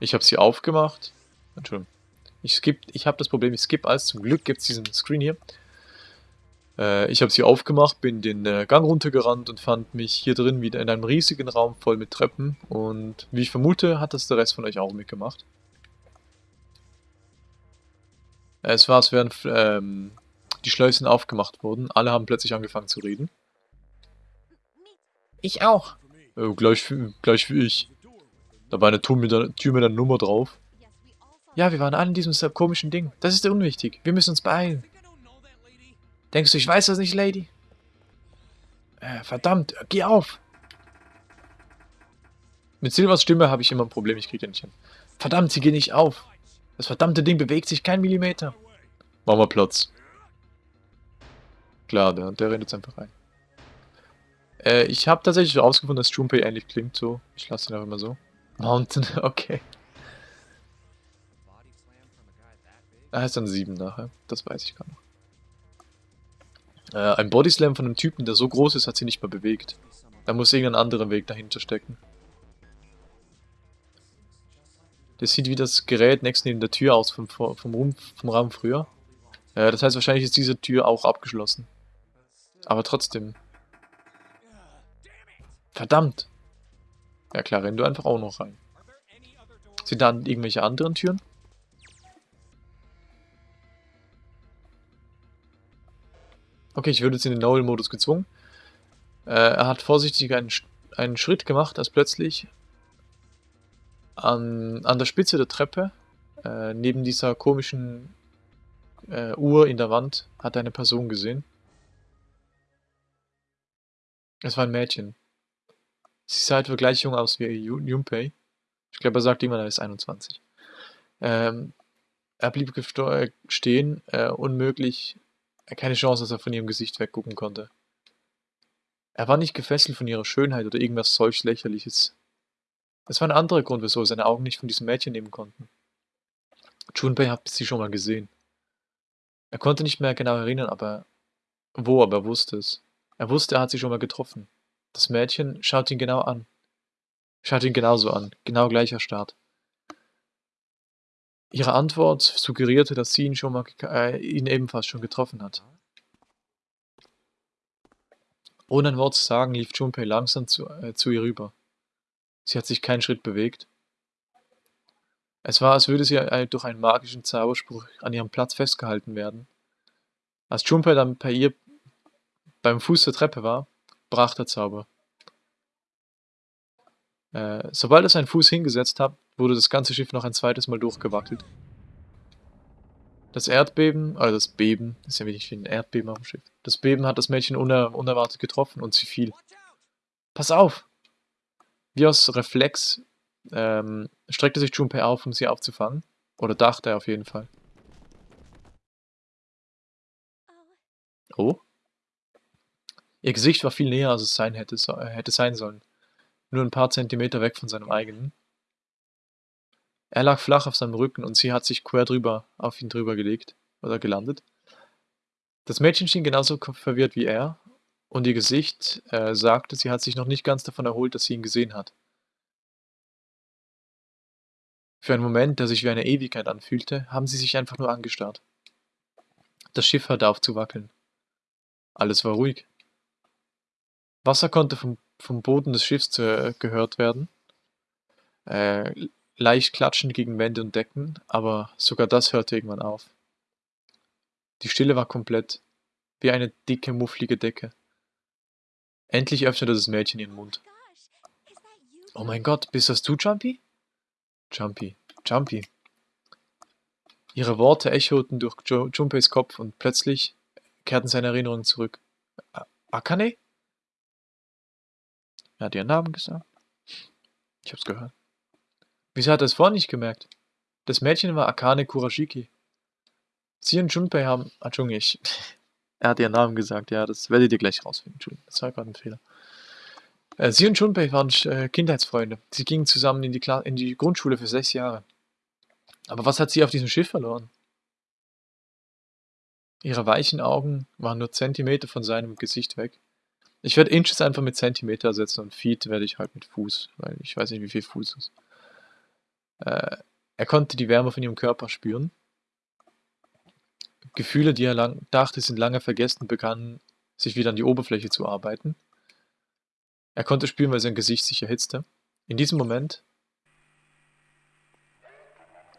Ich habe sie aufgemacht. Entschuldigung. Ich skip, ich habe das Problem, ich skip alles. Zum Glück gibt es diesen Screen hier. Äh, ich habe sie aufgemacht, bin den äh, Gang runtergerannt und fand mich hier drin wieder in einem riesigen Raum voll mit Treppen. Und wie ich vermute, hat das der Rest von euch auch mitgemacht. Es war, als wären ähm, die Schleusen aufgemacht wurden. Alle haben plötzlich angefangen zu reden. Ich auch. Äh, gleich, wie- gleich wie ich. Da war eine Tür mit, der, Tür mit einer Nummer drauf. Ja, wir waren alle in diesem komischen Ding. Das ist unwichtig. Wir müssen uns beeilen. Denkst du, ich weiß das nicht, Lady? Äh, verdammt, geh auf! Mit Silvers Stimme habe ich immer ein Problem, ich kriege den nicht hin. Verdammt, sie geht nicht auf. Das verdammte Ding bewegt sich kein Millimeter. Machen wir Platz. Klar, der, der rennt jetzt einfach rein. Äh, ich habe tatsächlich herausgefunden, dass Junpei ähnlich klingt so. Ich lasse ihn einfach mal so. Mountain, okay. Body slam from a guy that big? Er heißt dann 7 nachher. Das weiß ich gar noch. Äh, ein Bodyslam von einem Typen, der so groß ist, hat sie nicht mehr bewegt. Da muss irgendein anderer Weg dahinter stecken. Das sieht wie das Gerät nächst neben der Tür aus vom, vom, Raum, vom Raum früher. Äh, das heißt, wahrscheinlich ist diese Tür auch abgeschlossen. Aber trotzdem. Verdammt! Ja klar, renn du einfach auch noch rein. Sind da irgendwelche anderen Türen? Okay, ich würde jetzt in den Noel-Modus gezwungen. Äh, er hat vorsichtig einen, einen Schritt gemacht, als plötzlich an, an der Spitze der Treppe, äh, neben dieser komischen äh, Uhr in der Wand, hat er eine Person gesehen. Es war ein Mädchen. Sie sah etwa gleich jung aus wie Junpei. Ich glaube, er sagt immer, er ist 21. Ähm, er blieb äh, stehen, äh, unmöglich, äh, keine Chance, dass er von ihrem Gesicht weggucken konnte. Er war nicht gefesselt von ihrer Schönheit oder irgendwas solch lächerliches. Es war ein anderer Grund, wieso er seine Augen nicht von diesem Mädchen nehmen konnten. Junpei hat sie schon mal gesehen. Er konnte nicht mehr genau erinnern, aber wo, aber er wusste es. Er wusste, er hat sie schon mal getroffen. Das Mädchen schaut ihn genau an. Schaut ihn genauso an, genau gleicher Start. Ihre Antwort suggerierte, dass sie ihn schon mal, äh, ihn ebenfalls schon getroffen hat. Ohne ein Wort zu sagen, lief Junpei langsam zu, äh, zu ihr rüber. Sie hat sich keinen Schritt bewegt. Es war, als würde sie durch einen magischen Zauberspruch an ihrem Platz festgehalten werden. Als Junpei dann bei ihr beim Fuß der Treppe war, brach der Zauber. Äh, sobald er seinen Fuß hingesetzt hat, wurde das ganze Schiff noch ein zweites Mal durchgewackelt. Das Erdbeben, also das Beben, ist ja wenig wie ein Erdbeben auf dem Schiff. Das Beben hat das Mädchen uner unerwartet getroffen und sie fiel. Pass auf! Wie aus Reflex ähm, streckte sich Junpei auf, um sie aufzufangen. Oder dachte er auf jeden Fall. Oh? Ihr Gesicht war viel näher, als es sein hätte, äh, hätte sein sollen. Nur ein paar Zentimeter weg von seinem eigenen. Er lag flach auf seinem Rücken und sie hat sich quer drüber auf ihn drüber gelegt oder gelandet. Das Mädchen schien genauso verwirrt wie er und ihr Gesicht äh, sagte, sie hat sich noch nicht ganz davon erholt, dass sie ihn gesehen hat. Für einen Moment, der sich wie eine Ewigkeit anfühlte, haben sie sich einfach nur angestarrt. Das Schiff hörte auf zu wackeln. Alles war ruhig. Wasser konnte vom, vom Boden des Schiffs äh, gehört werden. Äh, leicht klatschend gegen Wände und Decken, aber sogar das hörte irgendwann auf. Die Stille war komplett, wie eine dicke, mufflige Decke. Endlich öffnete das Mädchen ihren Mund. Oh mein Gott, bist das du, Jumpy? Jumpy, Jumpy. Ihre Worte echoten durch Junpeis Kopf und plötzlich kehrten seine Erinnerungen zurück. Akane? Er hat ihren Namen gesagt. Ich hab's gehört. Wieso hat er es vorher nicht gemerkt? Das Mädchen war Akane Kurashiki. Sie und Junpei haben... Ah, ich... Er hat ihren Namen gesagt, ja, das werdet ihr gleich rausfinden. Entschuldigung, das war gerade ein Fehler. Äh, Sie und Junpei waren äh, Kindheitsfreunde. Sie gingen zusammen in die, Kla in die Grundschule für sechs Jahre. Aber was hat sie auf diesem Schiff verloren? Ihre weichen Augen waren nur Zentimeter von seinem Gesicht weg. Ich werde Inches einfach mit Zentimeter ersetzen und Feet werde ich halt mit Fuß, weil ich weiß nicht, wie viel Fuß ist. Äh, er konnte die Wärme von ihrem Körper spüren. Gefühle, die er lang dachte, sind lange vergessen, begannen sich wieder an die Oberfläche zu arbeiten. Er konnte spüren, weil sein Gesicht sich erhitzte. In diesem Moment.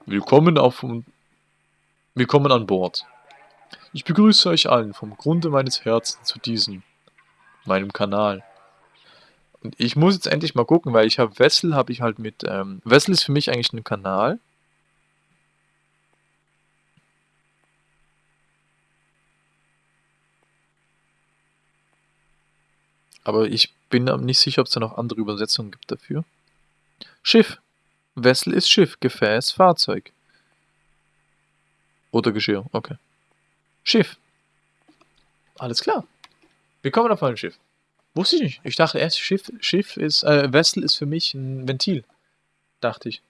Willkommen auf Willkommen an Bord. Ich begrüße euch allen vom Grunde meines Herzens zu diesem, meinem Kanal. Und ich muss jetzt endlich mal gucken, weil ich habe Wessel, habe ich halt mit, ähm, Wessel ist für mich eigentlich ein Kanal. Aber ich bin nicht sicher, ob es da noch andere Übersetzungen gibt dafür. Schiff. Wessel ist Schiff, Gefäß, Fahrzeug. Oder Geschirr, okay. Schiff. Alles klar. Wir kommen auf ein Schiff. Wusste ich nicht. Ich dachte erst, Schiff, Schiff ist, äh, Vessel ist für mich ein Ventil. Dachte ich.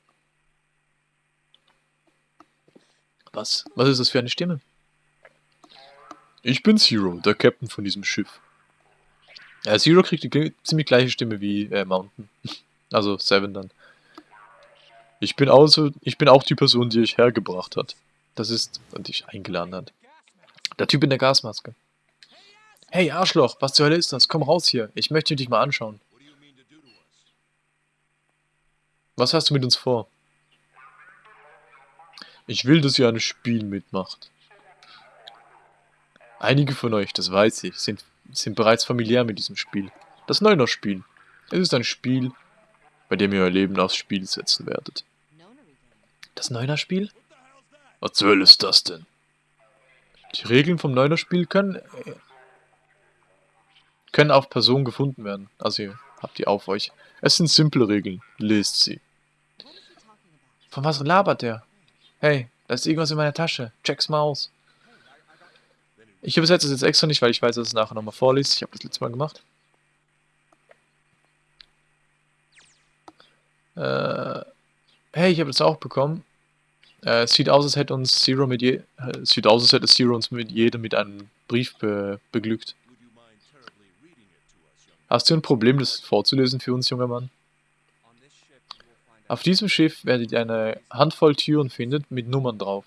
Was? Was ist das für eine Stimme? Ich bin Zero, der Captain von diesem Schiff. Ja, Zero kriegt die ziemlich gleiche Stimme wie äh, Mountain. Also Seven dann. Ich bin, also, ich bin auch die Person, die euch hergebracht hat. Das ist, und dich eingeladen hat. Der Typ in der Gasmaske. Hey Arschloch, was zur Hölle ist das? Komm raus hier. Ich möchte dich mal anschauen. Was hast du mit uns vor? Ich will, dass ihr ein Spiel mitmacht. Einige von euch, das weiß ich, sind, sind bereits familiär mit diesem Spiel. Das Neuner-Spiel. Es ist ein Spiel, bei dem ihr euer Leben aufs Spiel setzen werdet. Das Neuner-Spiel? Was zur Hölle ist das denn? Die Regeln vom Neuner-Spiel können, äh, können auf Person gefunden werden. Also ihr habt die auf euch. Es sind simple Regeln. Lest sie. Von was labert der? Hey, da ist irgendwas in meiner Tasche. Check's mal aus. Ich übersetze es jetzt extra nicht, weil ich weiß, dass es nachher nochmal vorliest. Ich habe das letzte Mal gemacht. Äh, hey, ich habe das auch bekommen. Äh, es sieht aus, als hätte uns Zero mit je äh, sieht aus, als hätte Zero uns mit jedem mit einem Brief be beglückt. Hast du ein Problem, das vorzulesen für uns, junger Mann? Auf diesem Schiff werdet ihr eine Handvoll Türen finden mit Nummern drauf.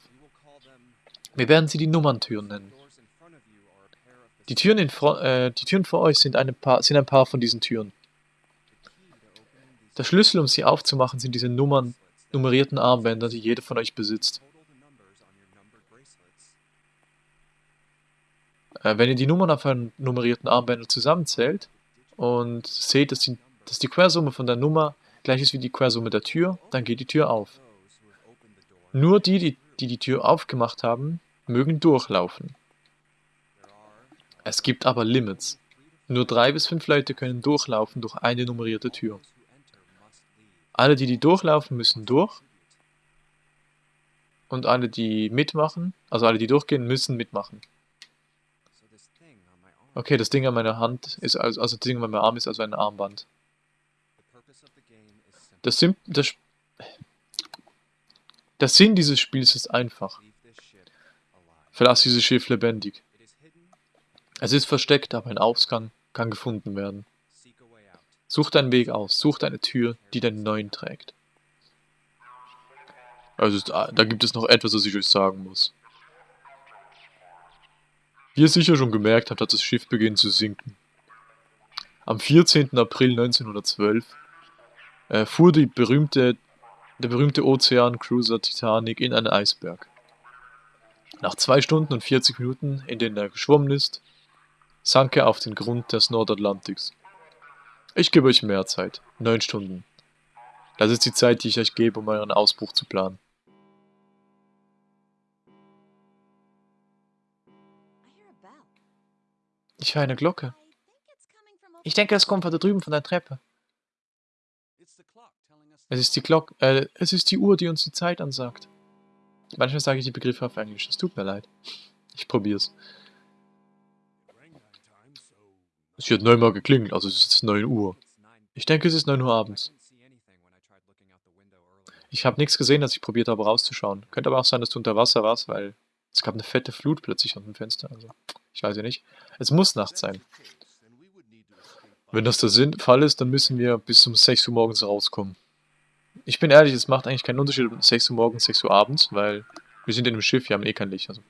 Wir werden sie die Nummerntüren nennen. Die Türen, in äh, die Türen vor euch sind, paar, sind ein paar von diesen Türen. Der Schlüssel, um sie aufzumachen, sind diese Nummern, nummerierten Armbänder, die jeder von euch besitzt. Äh, wenn ihr die Nummern auf euren nummerierten Armbändern zusammenzählt und seht, dass die, dass die Quersumme von der Nummer gleich ist wie die Quersumme der Tür, dann geht die Tür auf. Nur die, die die, die Tür aufgemacht haben, mögen durchlaufen. Es gibt aber Limits. Nur drei bis fünf Leute können durchlaufen durch eine nummerierte Tür. Alle, die die durchlaufen, müssen durch. Und alle, die mitmachen, also alle, die durchgehen, müssen mitmachen. So this thing on my arm, Okay, das Ding an meiner Hand ist also, also das Ding an meinem Arm ist also ein Armband. Das, Sim das, der Sinn dieses Spiels ist einfach. Verlass dieses Schiff lebendig. Es ist versteckt, aber ein Ausgang kann gefunden werden. Such deinen Weg aus, such deine Tür, die deinen neuen trägt. Also da gibt es noch etwas, was ich euch sagen muss. Wie ihr sicher schon gemerkt habt, hat das Schiff begonnen zu sinken. Am 14. April 1912 äh, fuhr die berühmte, der berühmte Ozeancruiser Titanic in einen Eisberg. Nach zwei Stunden und 40 Minuten, in denen er geschwommen ist, sank er auf den Grund des Nordatlantiks. Ich gebe euch mehr Zeit. Neun Stunden. Das ist die Zeit, die ich euch gebe, um euren Ausbruch zu planen. Ich höre eine Glocke. Ich denke, es kommt von da drüben von der Treppe. Es ist die Glocke, äh, es ist die Uhr, die uns die Zeit ansagt. Manchmal sage ich die Begriffe auf Englisch. Es tut mir leid. Ich probier's. Es hat neunmal geklingelt, also es ist 9 Uhr. Ich denke, es ist 9 Uhr abends. Ich habe nichts gesehen, als ich probiert habe rauszuschauen. Könnte aber auch sein, dass du unter Wasser warst, weil es gab eine fette Flut plötzlich an dem Fenster. Also, ich weiß ja nicht. Es muss Nacht sein. Wenn das der Sinn- Fall ist, dann müssen wir bis um 6 Uhr morgens rauskommen. Ich bin ehrlich, es macht eigentlich keinen Unterschied, ob 6 Uhr morgens, 6 Uhr abends, weil wir sind in einem Schiff, wir haben eh kein Licht. Also.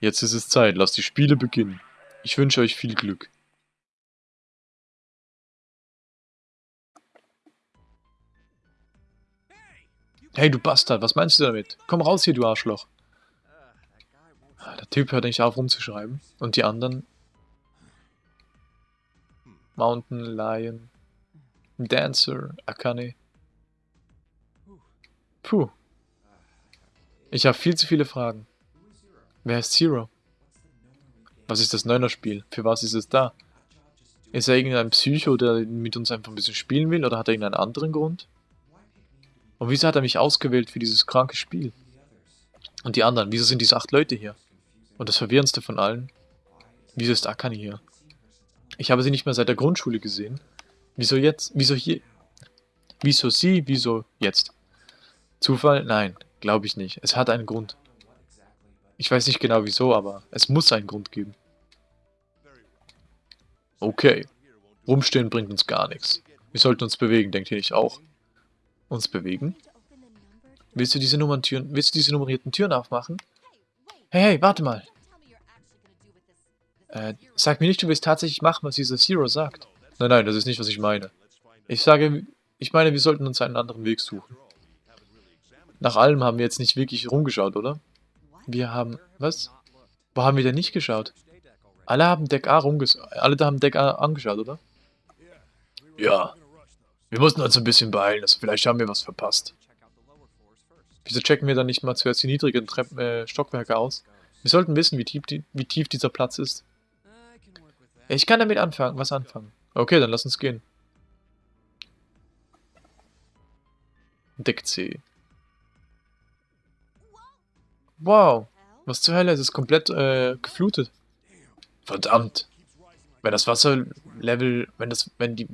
Jetzt ist es Zeit, lasst die Spiele beginnen. Ich wünsche euch viel Glück. Hey, du Bastard, was meinst du damit? Komm raus hier, du Arschloch. Der Typ hört nicht auf rumzuschreiben. Und die anderen? Mountain Lion, Dancer, Akane. Puh. Ich habe viel zu viele Fragen. Wer ist Zero? Was ist das Neuner-Spiel? Für was ist es da? Ist er irgendein Psycho, der mit uns einfach ein bisschen spielen will, oder hat er irgendeinen anderen Grund? Und wieso hat er mich ausgewählt für dieses kranke Spiel? Und die anderen, wieso sind diese acht Leute hier? Und das Verwirrendste von allen, wieso ist Akane hier? Ich habe sie nicht mehr seit der Grundschule gesehen. Wieso jetzt? Wieso hier? Wieso sie? Wieso jetzt? Zufall? Nein, glaube ich nicht. Es hat einen Grund. Ich weiß nicht genau wieso, aber es muss einen Grund geben. Okay. Rumstehen bringt uns gar nichts. Wir sollten uns bewegen, denkt ihr nicht auch? Uns bewegen? Willst du diese Nummerntüren, willst du diese nummerierten Türen aufmachen? Hey, hey, warte mal. Äh, sag mir nicht, du willst tatsächlich machen, was dieser Zero sagt. Nein, nein, das ist nicht, was ich meine. Ich sage, ich meine, wir sollten uns einen anderen Weg suchen. Nach allem haben wir jetzt nicht wirklich rumgeschaut, oder? Wir haben... Was? Wo haben wir denn nicht geschaut? Alle haben Deck A rumges... Alle da haben Deck A angeschaut, oder? Ja. Wir mussten uns ein bisschen beeilen, also vielleicht haben wir was verpasst. Wieso checken wir dann nicht mal zuerst die niedrigen Treppen, äh, Stockwerke aus? Wir sollten wissen, wie tief, die, wie tief dieser Platz ist. Ich kann damit anfangen, was anfangen. Okay, dann lass uns gehen. Deck C. Wow, was zur Hölle, es ist komplett äh, geflutet. Verdammt. Wenn das Wasserlevel, wenn das, wenn die,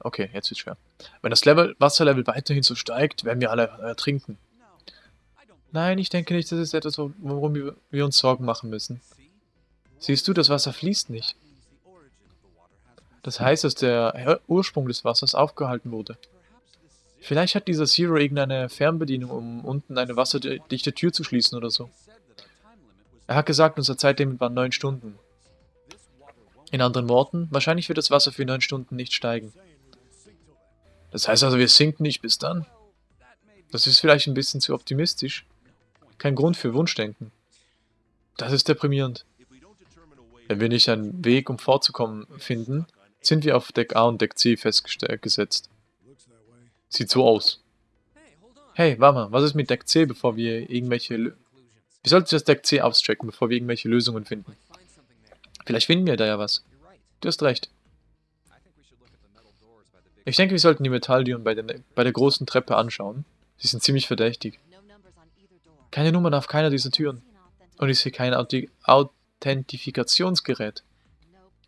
okay, jetzt wird's schwer. Wenn das Level, Wasserlevel weiterhin so steigt, werden wir alle ertrinken. Nein, ich denke nicht, das ist etwas, worum wir, uns Sorgen machen müssen. Siehst du, das Wasser fließt nicht. Das heißt, dass der Ursprung des Wassers aufgehalten wurde. Vielleicht hat dieser Zero irgendeine Fernbedienung, um unten eine wasserdichte Tür zu schließen oder so. Er hat gesagt, unser Zeitlimit war 9 Stunden. In anderen Worten, wahrscheinlich wird das Wasser für 9 Stunden nicht steigen. Das heißt also, wir sinken nicht bis dann? Das ist vielleicht ein bisschen zu optimistisch. Kein Grund für Wunschdenken. Das ist deprimierend. Wenn wir nicht einen Weg, um fortzukommen, finden, sind wir auf Deck A und Deck C festgesetzt. Sieht so aus. Hey, warte mal, was ist mit Deck C, bevor wir irgendwelche... Lö wir sollten das Deck C auschecken, bevor wir irgendwelche Lösungen finden. Vielleicht finden wir da ja was. Du hast recht. Ich denke, wir sollten die Metalltüren bei, bei der großen Treppe anschauen. Sie sind ziemlich verdächtig. Keine Nummern auf keiner dieser Türen. Und ich sehe kein Authentifikationsgerät.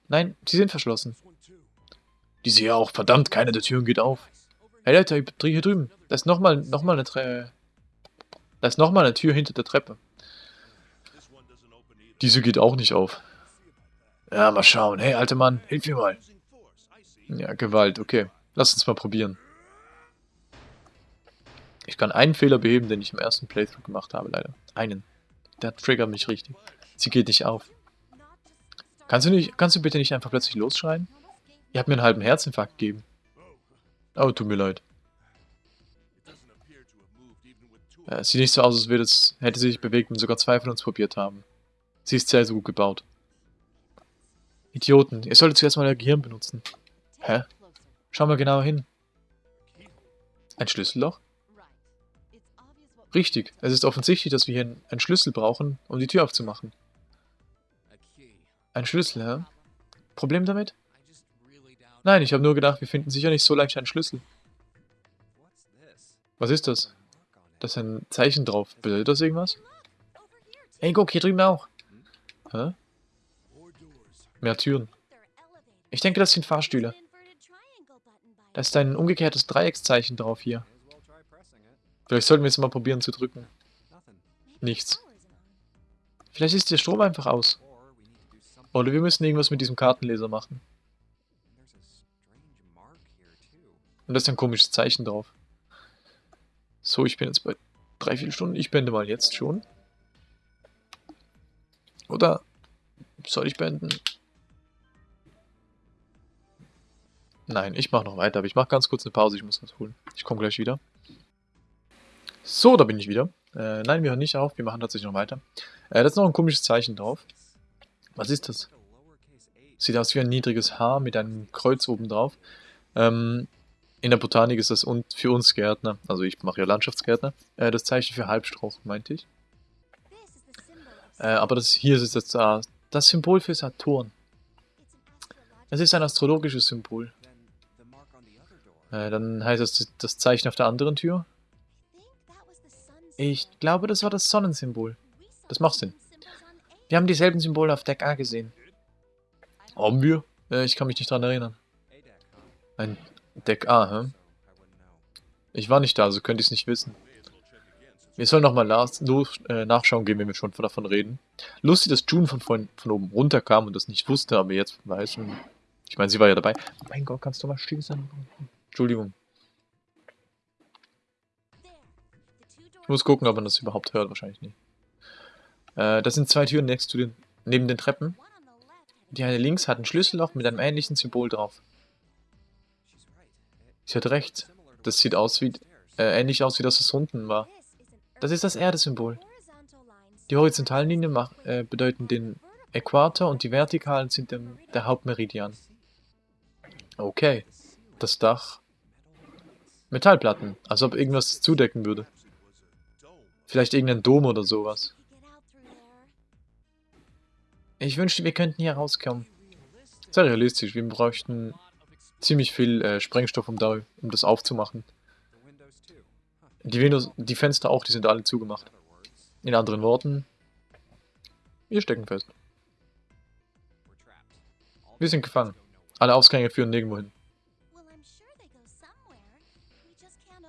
Nein, sie sind verschlossen. Diese hier auch. Verdammt, keine der Türen geht auf. Hey Leute, hier drüben. Da ist nochmal noch mal eine Tre Da ist nochmal eine Tür hinter der Treppe. Diese geht auch nicht auf. Ja, mal schauen. Hey, alter Mann, hilf mir mal. Ja, Gewalt, okay. Lass uns mal probieren. Ich kann einen Fehler beheben, den ich im ersten Playthrough gemacht habe, leider. Einen. Der triggert mich richtig. Sie geht nicht auf. Kannst du, nicht, kannst du bitte nicht einfach plötzlich losschreien? Ihr habt mir einen halben Herzinfarkt gegeben. Oh, tut mir leid. Ja, es sieht nicht so aus, als würde es, hätte sie sich bewegt und sogar zwei von uns probiert haben. Sie ist sehr, sehr gut gebaut. Idioten, ihr solltet zuerst mal euer Gehirn benutzen. Hä? Schau mal genauer hin. Ein Schlüsselloch? Richtig, es ist offensichtlich, dass wir hier einen Schlüssel brauchen, um die Tür aufzumachen. Ein Schlüssel, hä? Problem damit? Nein, ich habe nur gedacht, wir finden sicher nicht so leicht einen Schlüssel. Was ist das? Da ist ein Zeichen drauf. Bedeutet das irgendwas? Hey, guck, hier drüben auch. Hä? Mehr Türen. Ich denke, das sind Fahrstühle. Da ist ein umgekehrtes Dreieckszeichen drauf hier. Vielleicht sollten wir es mal probieren zu drücken. Nichts. Vielleicht ist der Strom einfach aus. Oder wir müssen irgendwas mit diesem Kartenleser machen. Und da ist ein komisches Zeichen drauf. So, ich bin jetzt bei drei, vier Stunden. Ich beende mal jetzt schon. Oder soll ich beenden? Nein, ich mache noch weiter, aber ich mache ganz kurz eine Pause. Ich muss was holen. Ich komme gleich wieder. So, da bin ich wieder. Äh, nein, wir hören nicht auf. Wir machen tatsächlich noch weiter. Äh, da ist noch ein komisches Zeichen drauf. Was ist das? Sieht aus wie ein niedriges Haar mit einem Kreuz oben drauf. Ähm, in der Botanik ist das und für uns Gärtner, also ich mache ja Landschaftsgärtner, äh, das Zeichen für Halbstrauch, meinte ich. Äh, aber das hier ist jetzt das, das Symbol für Saturn. Es ist ein astrologisches Symbol. Äh, dann heißt das das Zeichen auf der anderen Tür. Ich glaube, das war das Sonnensymbol. Das macht Sinn. Wir haben dieselben Symbole auf Deck A gesehen. Haben wir? Äh, ich kann mich nicht dran erinnern. Ein Deck A, hä? Know. Ich war nicht da, also könnte ich es nicht wissen. Wir sollen nochmal äh, nachschauen gehen, wenn wir schon davon reden. Lustig, dass June von, vorhin, von oben runterkam und das nicht wusste, aber jetzt weiß und Ich meine, sie war ja dabei. Mein Gott, kannst du mal still sein? Entschuldigung. Ich muss gucken, ob man das überhaupt hört. Wahrscheinlich nicht. Äh, das sind zwei Türen next zu den, neben den Treppen. Die eine links hat ein Schlüsselloch mit einem ähnlichen Symbol drauf. Sie hat recht. Das sieht aus wie, äh, ähnlich aus wie das, was unten war. Das ist das Erdesymbol. Die horizontalen Linien mach, äh, bedeuten den Äquator und die vertikalen sind dem, der Hauptmeridian. Okay. Das Dach. Metallplatten. Als ob irgendwas zudecken würde. Vielleicht irgendein Dom oder sowas. Ich wünschte, wir könnten hier rauskommen. Sehr realistisch. Wir bräuchten ziemlich viel äh, Sprengstoff, um, da, um das aufzumachen. Die, Windows, die Fenster auch, die sind alle zugemacht. In anderen Worten, wir stecken fest. Wir sind gefangen. Alle Ausgänge führen nirgendwo hin.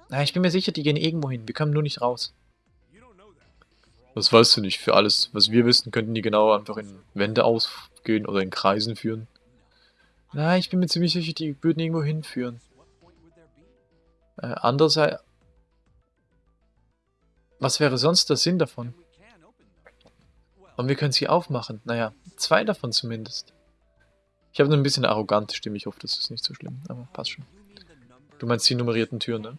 Na, ich bin mir sicher, die gehen irgendwo hin. Wir kommen nur nicht raus. Das weißt du nicht. Für alles, was wir wissen, könnten die genau einfach in Wände ausgehen oder in Kreisen führen. Nein, ich bin mir ziemlich sicher, die würden irgendwo hinführen. Äh, andererseits... Was wäre sonst der Sinn davon? Und wir können sie aufmachen. Naja, zwei davon zumindest. Ich habe nur ein bisschen eine arrogante Stimme. Ich hoffe, das ist nicht so schlimm. Aber passt schon. Du meinst die nummerierten Türen, ne?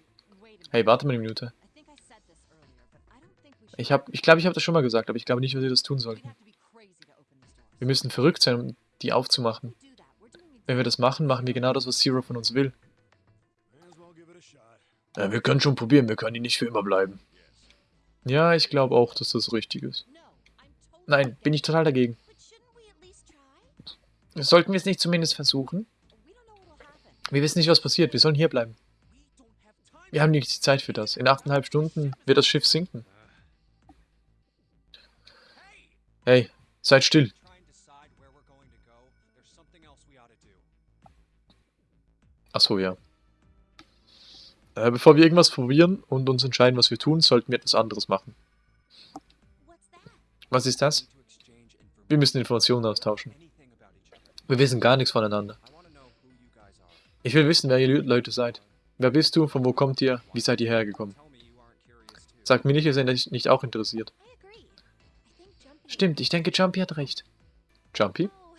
Hey, warte mal eine Minute. Ich habe, ich glaube, ich habe das schon mal gesagt, aber ich glaube nicht, dass wir das tun sollten. Wir müssen verrückt sein, um die aufzumachen. Wenn wir das machen, machen wir genau das, was Zero von uns will. Ja, wir können schon probieren, wir können die nicht für immer bleiben. Ja, ich glaube auch, dass das richtig ist. Nein, bin ich total dagegen. Sollten wir es nicht zumindest versuchen? Wir wissen nicht, was passiert. Wir sollen hier bleiben. Wir haben nicht die Zeit für das. In achteinhalb Stunden wird das Schiff sinken. Ought to do. Achso, ja. Äh, bevor wir irgendwas probieren und uns entscheiden, was wir tun, sollten wir etwas anderes machen. Was ist das? Wir müssen information Informationen austauschen. Wir wissen gar nichts voneinander. Ich will wissen, wer ihr Leute seid. Wer bist du? Von wo kommt ihr? Wie seid ihr hergekommen? Sagt mir nicht, ihr seid nicht auch interessiert. Stimmt, ich denke, Jumpy hat recht. Jumpy? Oh.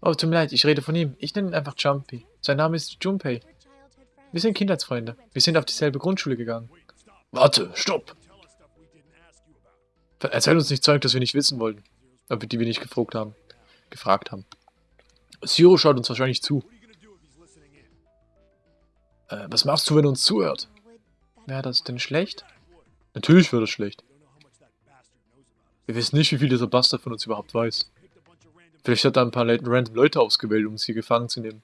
Oh, tut mir leid, ich rede von ihm. Ich nenne ihn einfach Jumpy. Sein Name ist Junpei. Wir sind Kindheitsfreunde. Wir sind auf dieselbe Grundschule gegangen. Warte, stopp! Erzähl uns nicht Zeug, das wir nicht wissen wollten. Aber die wir nicht gefragt haben. Gefragt haben. Zero schaut uns wahrscheinlich zu. Äh, was machst du, wenn er uns zuhört? Wäre das denn schlecht? Natürlich wäre das schlecht. Wir wissen nicht, wie viel dieser Bastard von uns überhaupt weiß. Vielleicht hat er ein paar random Leute ausgewählt, um sie gefangen zu nehmen.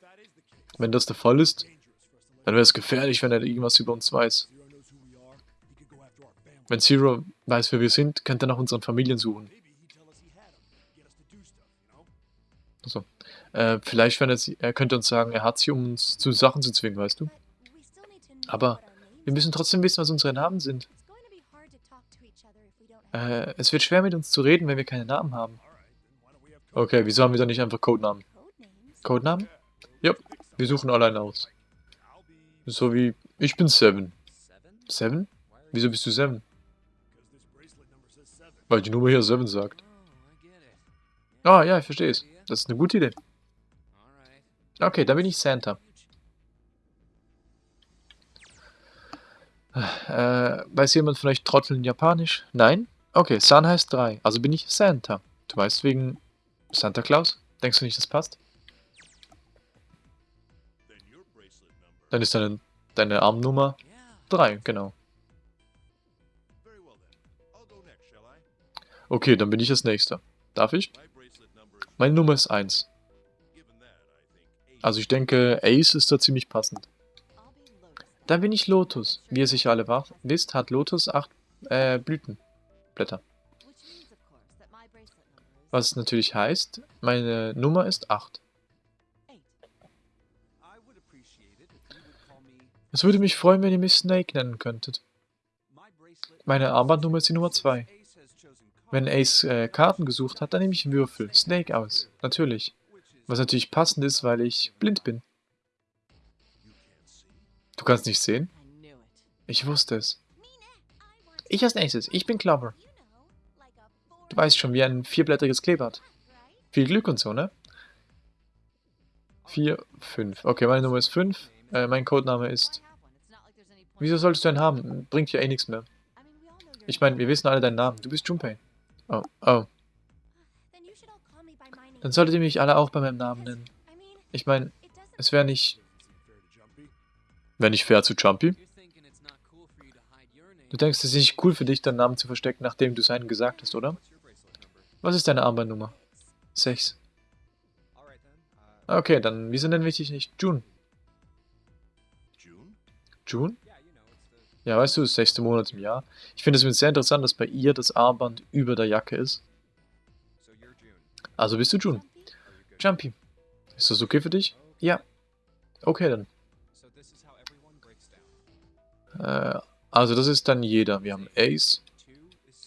Wenn das der Fall ist, dann wäre es gefährlich, wenn er irgendwas über uns weiß. Wenn Zero weiß, wer wir sind, könnte er nach unseren Familien suchen. Also, äh, vielleicht, wenn er, er könnte uns sagen, er hat sie, um uns zu Sachen zu zwingen, weißt du? Aber Wir müssen trotzdem wissen, was unsere Namen sind. Äh, es wird schwer mit uns zu reden, wenn wir keine Namen haben. Okay, wieso haben wir dann nicht einfach Codenamen? Codenamen? Ja, wir suchen allein aus. So wie, ich bin Seven. Seven? Wieso bist du Seven? Weil die Nummer hier Seven sagt. Ah, ja, ich verstehe es. Das ist eine gute Idee. Okay, dann bin ich Santa. Äh, weiß jemand vielleicht Trotteln Japanisch? Nein? Okay, San heißt drei. Also bin ich Santa. Du weißt wegen Santa Claus? Denkst du nicht, das passt? Dann ist deine, deine Armnummer Yeah. drei, genau. Okay, dann bin ich das Nächste. Darf ich? Meine Nummer ist 1. given that, I think. Eight. Also ich denke, Ace ist da ziemlich passend. Dann bin ich Lotus. Wie ihr sicher alle wisst, hat Lotus acht äh, Blütenblätter. Which Was natürlich heißt, meine Nummer ist 8. Eight. I would appreciate it if you would call me. Es würde mich freuen, wenn ihr mich Snake nennen könntet. Meine Armbandnummer ist die Nummer 2. Ace has chosen Wenn Ace äh, Karten gesucht hat, dann nehme ich Würfel. Snake aus. Natürlich. Was natürlich passend ist, weil ich blind bin. Du kannst nicht sehen? Ich wusste es. Ich als nächstes. Ich bin four Du weißt schon, wie ein vierblättriges Kleeblatt. Viel Glück und so, ne? 4, 5. Okay, meine Nummer ist 5. Äh, mein Codename ist... Wieso solltest du einen haben? Bringt ja eh nichts mehr. Ich meine, wir wissen alle deinen Namen. Du bist Junpei. Oh, oh. Dann solltet ihr mich alle auch bei meinem Namen nennen. Ich meine, es wäre nicht... Wäre nicht fair zu Jumpy. Du denkst, es ist nicht cool für dich, deinen Namen zu verstecken, nachdem du seinen gesagt hast, oder? Was ist deine Armbandnummer? 6. Alright then. Uh, Okay, dann wieso nennen wir dich nicht June? June? Ja, weißt du, das sechste Monat im Jahr. Ich finde es übrigens sehr interessant, dass bei ihr das Armband über der Jacke ist. Also bist du June. Jumpy? Ist das okay für dich? Ja. Okay, dann. Äh, also das ist dann jeder. Wir haben Ace,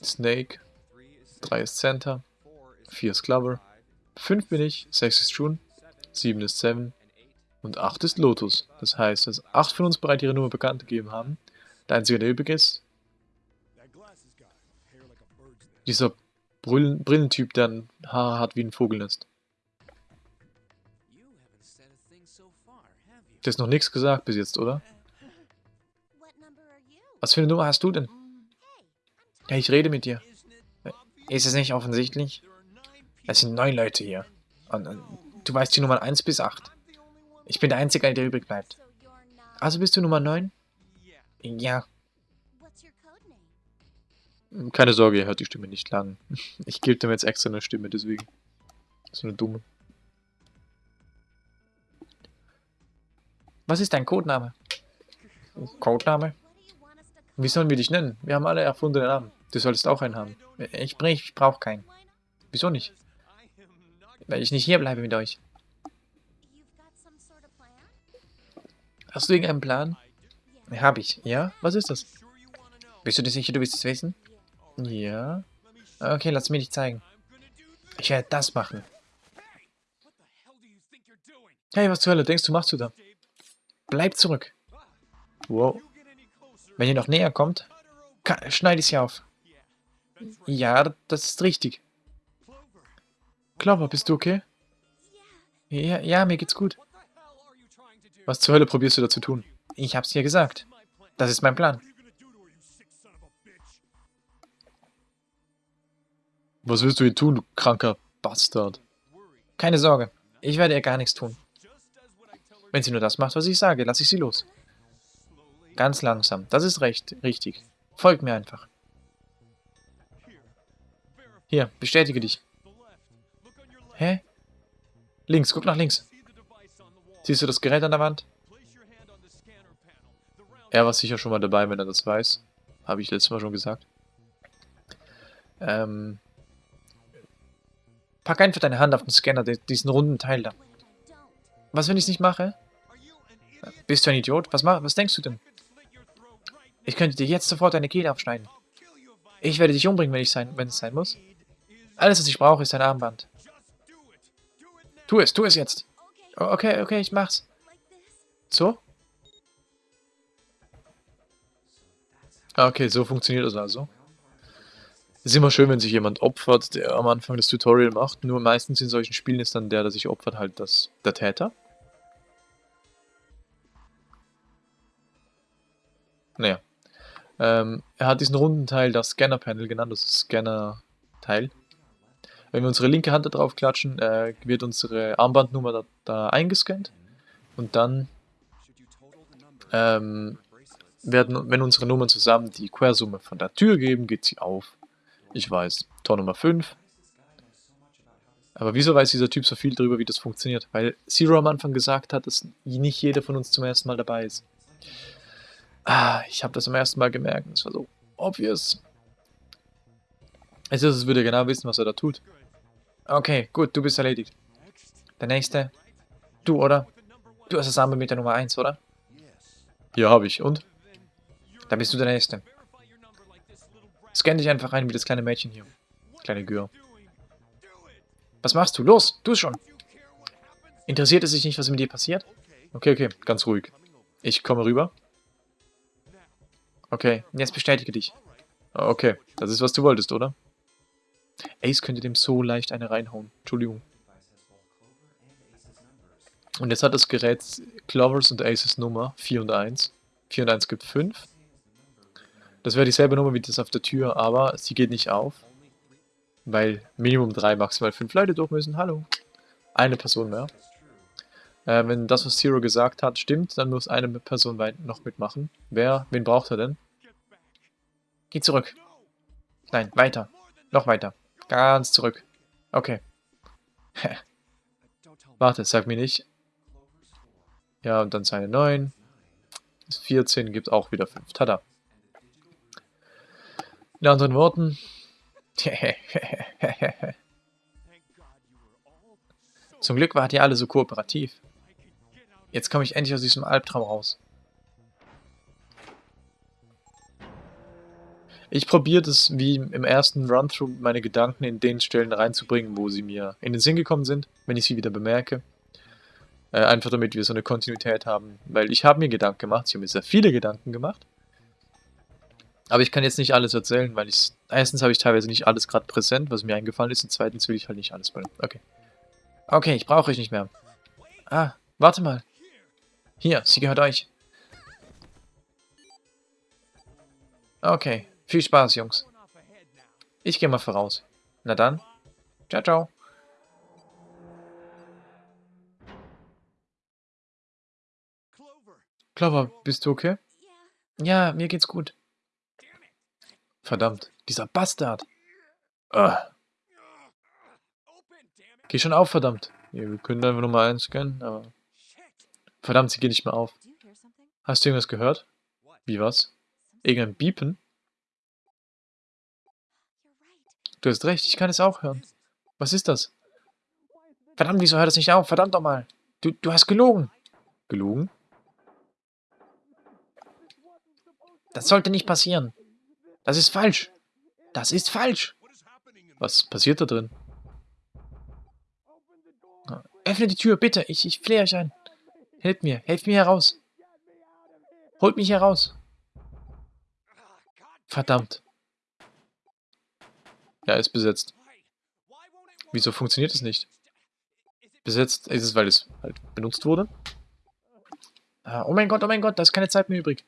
Snake, three is 3 ist Center, four is 4 ist Clover, five, 5 bin ich, 6 ist June, seven 7 ist Seven und 8 ist Lotus. Das heißt, dass 8 von uns bereits ihre Nummer bekannt gegeben haben. Der einzige, der übrig ist, dieser Brillen Brillentyp, der ein Haare hat wie ein Vogelnest. Du hast noch nichts gesagt bis jetzt, oder? Was für eine Nummer hast du denn? Ja, ich rede mit dir. Ist es nicht offensichtlich? Es sind neun Leute hier. Und, und du weißt die Nummern 1 bis 8. Ich bin der Einzige, der übrig bleibt. Also bist du Nummer 9? Yeah. Ja. Keine Sorge, ihr hört die Stimme nicht lang. Ich gebe dem jetzt extra eine Stimme, deswegen. So eine dumme. Was ist dein Codename? Codename? Wie sollen wir dich nennen? Wir haben alle erfundene Namen. Du solltest auch einen haben. Ich, ich brauche keinen. Wieso nicht? Weil ich nicht hier bleibe mit euch. Hast du irgendeinen Plan? Hab ich. Ja? Was ist das? Bist du dir sicher, du willst es wissen? Ja. Okay, lass mir dich zeigen. Ich werde das machen. Hey! Was zur Hölle denkst du, machst du da? Bleib zurück. Wow. Wenn ihr noch näher kommt, schneide ich sie auf. Ja, das ist richtig. Clover. Bist du okay? Ja, ja, mir geht's gut. Was zur Hölle probierst du da zu tun? Ich hab's dir gesagt. Das ist mein Plan. Was willst du hier tun, du kranker Bastard? Keine Sorge, ich werde ihr gar nichts tun. Wenn sie nur das macht, was ich sage, lasse ich sie los. Ganz langsam. Das ist recht, richtig. Folg mir einfach. Hier, bestätige dich. Hä? Links, guck nach links. Siehst du das Gerät an der Wand? Er war sicher schon mal dabei, wenn er das weiß. Habe ich letztes Mal schon gesagt. Ähm, pack einfach deine Hand auf den Scanner, di- diesen runden Teil da. Was, wenn ich es nicht mache? Bist du ein Idiot? Was, mach, was denkst du denn? Ich könnte dir jetzt sofort deine Kehle I Ich werde dich umbringen, wenn, ich sein, wenn es sein muss. Alles, was ich brauche, ist ein Armband. Tu es, tu es jetzt. Okay, Okay, ich mach's. So? Okay, so funktioniert das also. Ist immer schön, wenn sich jemand opfert, der am Anfang das Tutorial macht. Nur meistens in solchen Spielen ist dann der, der sich opfert, halt das, der Täter. Naja. Ähm, er hat diesen runden Teil das Scanner-Panel genannt, das ist Scanner-Teil. Wenn wir unsere linke Hand da drauf klatschen, äh, wird unsere Armbandnummer da, da eingescannt. Und dann ähm, werden, wenn unsere Nummern zusammen die Quersumme von der Tür geben, geht sie auf. Ich weiß, Tor Nummer 5. Aber wieso weiß dieser Typ so viel darüber, wie das funktioniert? Weil Zero am Anfang gesagt hat, dass nicht jeder von uns zum ersten Mal dabei ist. Ah, ich habe das am ersten Mal gemerkt. Es war so obvious. Es ist, als würde er genau wissen, was er da tut. Okay, gut, du bist erledigt. Der nächste. Du, oder? Du hast das Arme mit der Nummer 1, oder? Ja, habe ich. Und? Dann bist du der Nächste. Scan dich einfach ein wie das kleine Mädchen hier. Kleine Gür. Was machst du? Los, es schon. Interessiert es dich nicht, was mit dir passiert? Okay, okay, ganz ruhig. Ich komme rüber. Okay, jetzt bestätige dich. Okay, das ist, was du wolltest, oder? Ace könnte dem so leicht eine reinhauen. Entschuldigung. Und jetzt hat das Gerät Clovers und Aces Nummer 4 und 1. 4 und 1 gibt 5. Das wäre dieselbe Nummer wie das auf der Tür, aber sie geht nicht auf. Weil Minimum 3, maximal 5 Leute durch müssen. Hallo. Eine Person mehr. Äh, wenn das, was Zero gesagt hat, stimmt, dann muss eine Person noch mitmachen. Wer? Wen braucht er denn? Geh zurück. Nein, weiter. Noch weiter. Ganz zurück. Okay. Warte, sag mir nicht. Ja, und dann seine 9. 14 gibt auch wieder 5. Tada. In anderen Worten. Zum Glück wart ihr alle so kooperativ. Jetzt komme ich endlich aus diesem Albtraum raus. Ich probiere das wie im ersten Run-Through meine Gedanken in den Stellen reinzubringen, wo sie mir in den Sinn gekommen sind, wenn ich sie wieder bemerke. Äh, einfach damit wir so eine Kontinuität haben. Weil ich habe mir Gedanken gemacht, ich habe mir sehr viele Gedanken gemacht. Aber ich kann jetzt nicht alles erzählen, weil ich... Erstens habe ich teilweise nicht alles gerade präsent, was mir eingefallen ist. Und zweitens will ich halt nicht alles bringen. Okay. Okay, ich brauche euch nicht mehr. Ah, warte mal. Hier, sie gehört euch. Okay, viel Spaß, Jungs. Ich gehe mal voraus. Na dann. Ciao, ciao. Clover, bist du okay? Ja, mir geht's gut. Verdammt, dieser Bastard. Ugh. Geh schon auf, verdammt. Ja, wir können einfach nochmal einscannen, aber... Verdammt, sie geht nicht mehr auf. Hast du irgendwas gehört? Wie was? Irgendein Biepen? Du hast recht, ich kann es auch hören. Was ist das? Verdammt, wieso hört es nicht auf? Verdammt doch mal. Du, du hast gelogen. Gelogen? Das sollte nicht passieren. Das ist falsch. Das ist falsch. Was passiert da drin? Öffne die Tür, bitte. Ich, ich flehe euch ein. Helft mir. Helft mir heraus. Holt mich heraus. Verdammt. Ja, ist besetzt. Wieso funktioniert es nicht? Besetzt ist es, weil es halt benutzt wurde. Ah, oh mein Gott, oh mein Gott, da ist keine Zeit mehr übrig.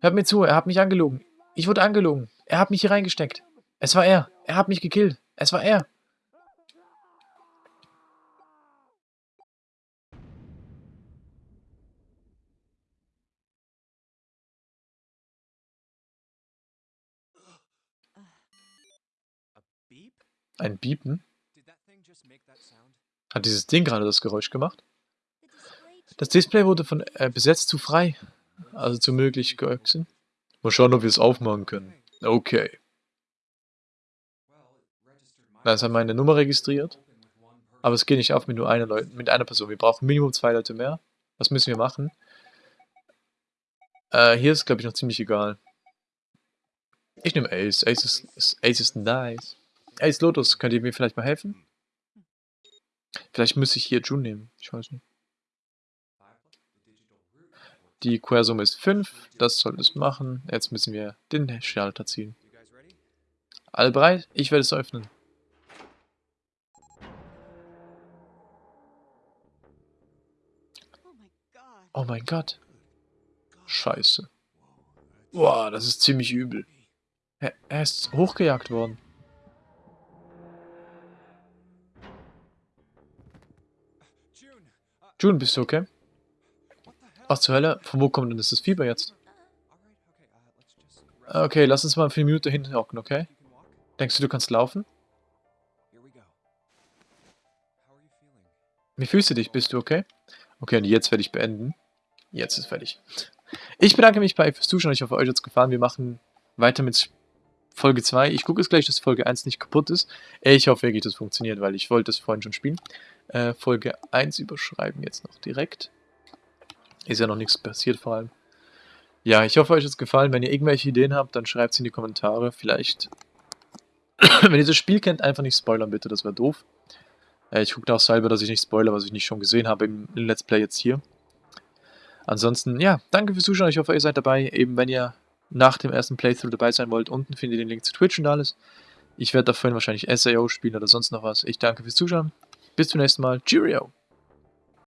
Hört mir zu, er hat mich angelogen. Ich wurde angelogen. Er hat mich hier reingesteckt. Es war er. Er hat mich gekillt. Es war er. Ein Biepen? Hat dieses Ding gerade das Geräusch gemacht? Das Display wurde von äh, besetzt zu frei. Also zu möglich geöxen. Mal schauen, ob wir es aufmachen können. Okay. Das hat meine Nummer registriert. Aber es geht nicht auf mit nur einer Leut mit einer Person. Wir brauchen Minimum zwei Leute mehr. Was müssen wir machen? Äh, hier ist, glaube ich, noch ziemlich egal. Ich nehme Ace. Ace ist, ist, Ace ist nice. Ace Lotus, könnt ihr mir vielleicht mal helfen? Vielleicht müsste ich hier June nehmen. Ich weiß nicht. Die Quersumme ist 5. Das soll es machen. Jetzt müssen wir den Schalter ziehen. Alle bereit? Ich werde es öffnen. Oh. Oh mein Gott. Scheiße. Boah, das ist ziemlich übel. Er, er ist hochgejagt worden. June, bist du okay? Was zur Hölle? Von wo kommt denn das Fieber jetzt? Alright, okay, lass uns mal für eine Minute hinten hocken, okay? Denkst du, du kannst laufen? Wie fühlst du dich? Bist du okay? Okay, und jetzt werde ich beenden. Jetzt ist fertig. Ich bedanke mich bei euch fürs Zuschauen. Ich hoffe, euch hat es gefallen. Wir machen weiter mit Folge 2. Ich gucke jetzt gleich, dass Folge 1 nicht kaputt ist. Ich hoffe wirklich, das funktioniert, weil ich wollte es vorhin schon spielen. Äh, Folge 1 überschreiben jetzt noch direkt. Ist ja noch nichts passiert vor allem. Ja, ich hoffe, euch hat es gefallen. Wenn ihr irgendwelche Ideen habt, dann schreibt es in die Kommentare. Vielleicht, wenn ihr das Spiel kennt, einfach nicht spoilern bitte, das wäre doof. Äh, ich gucke auch selber, dass ich nicht spoilere, was ich nicht schon gesehen habe im, im Let's Play jetzt hier. Ansonsten, ja, danke fürs Zuschauen. Ich hoffe, ihr seid dabei. Eben, wenn ihr nach dem ersten Playthrough dabei sein wollt, unten findet ihr den Link zu Twitch und alles. Ich werde da vorhin wahrscheinlich SAO spielen oder sonst noch was. Ich danke fürs Zuschauen. Bis zum nächsten Mal. Cheerio!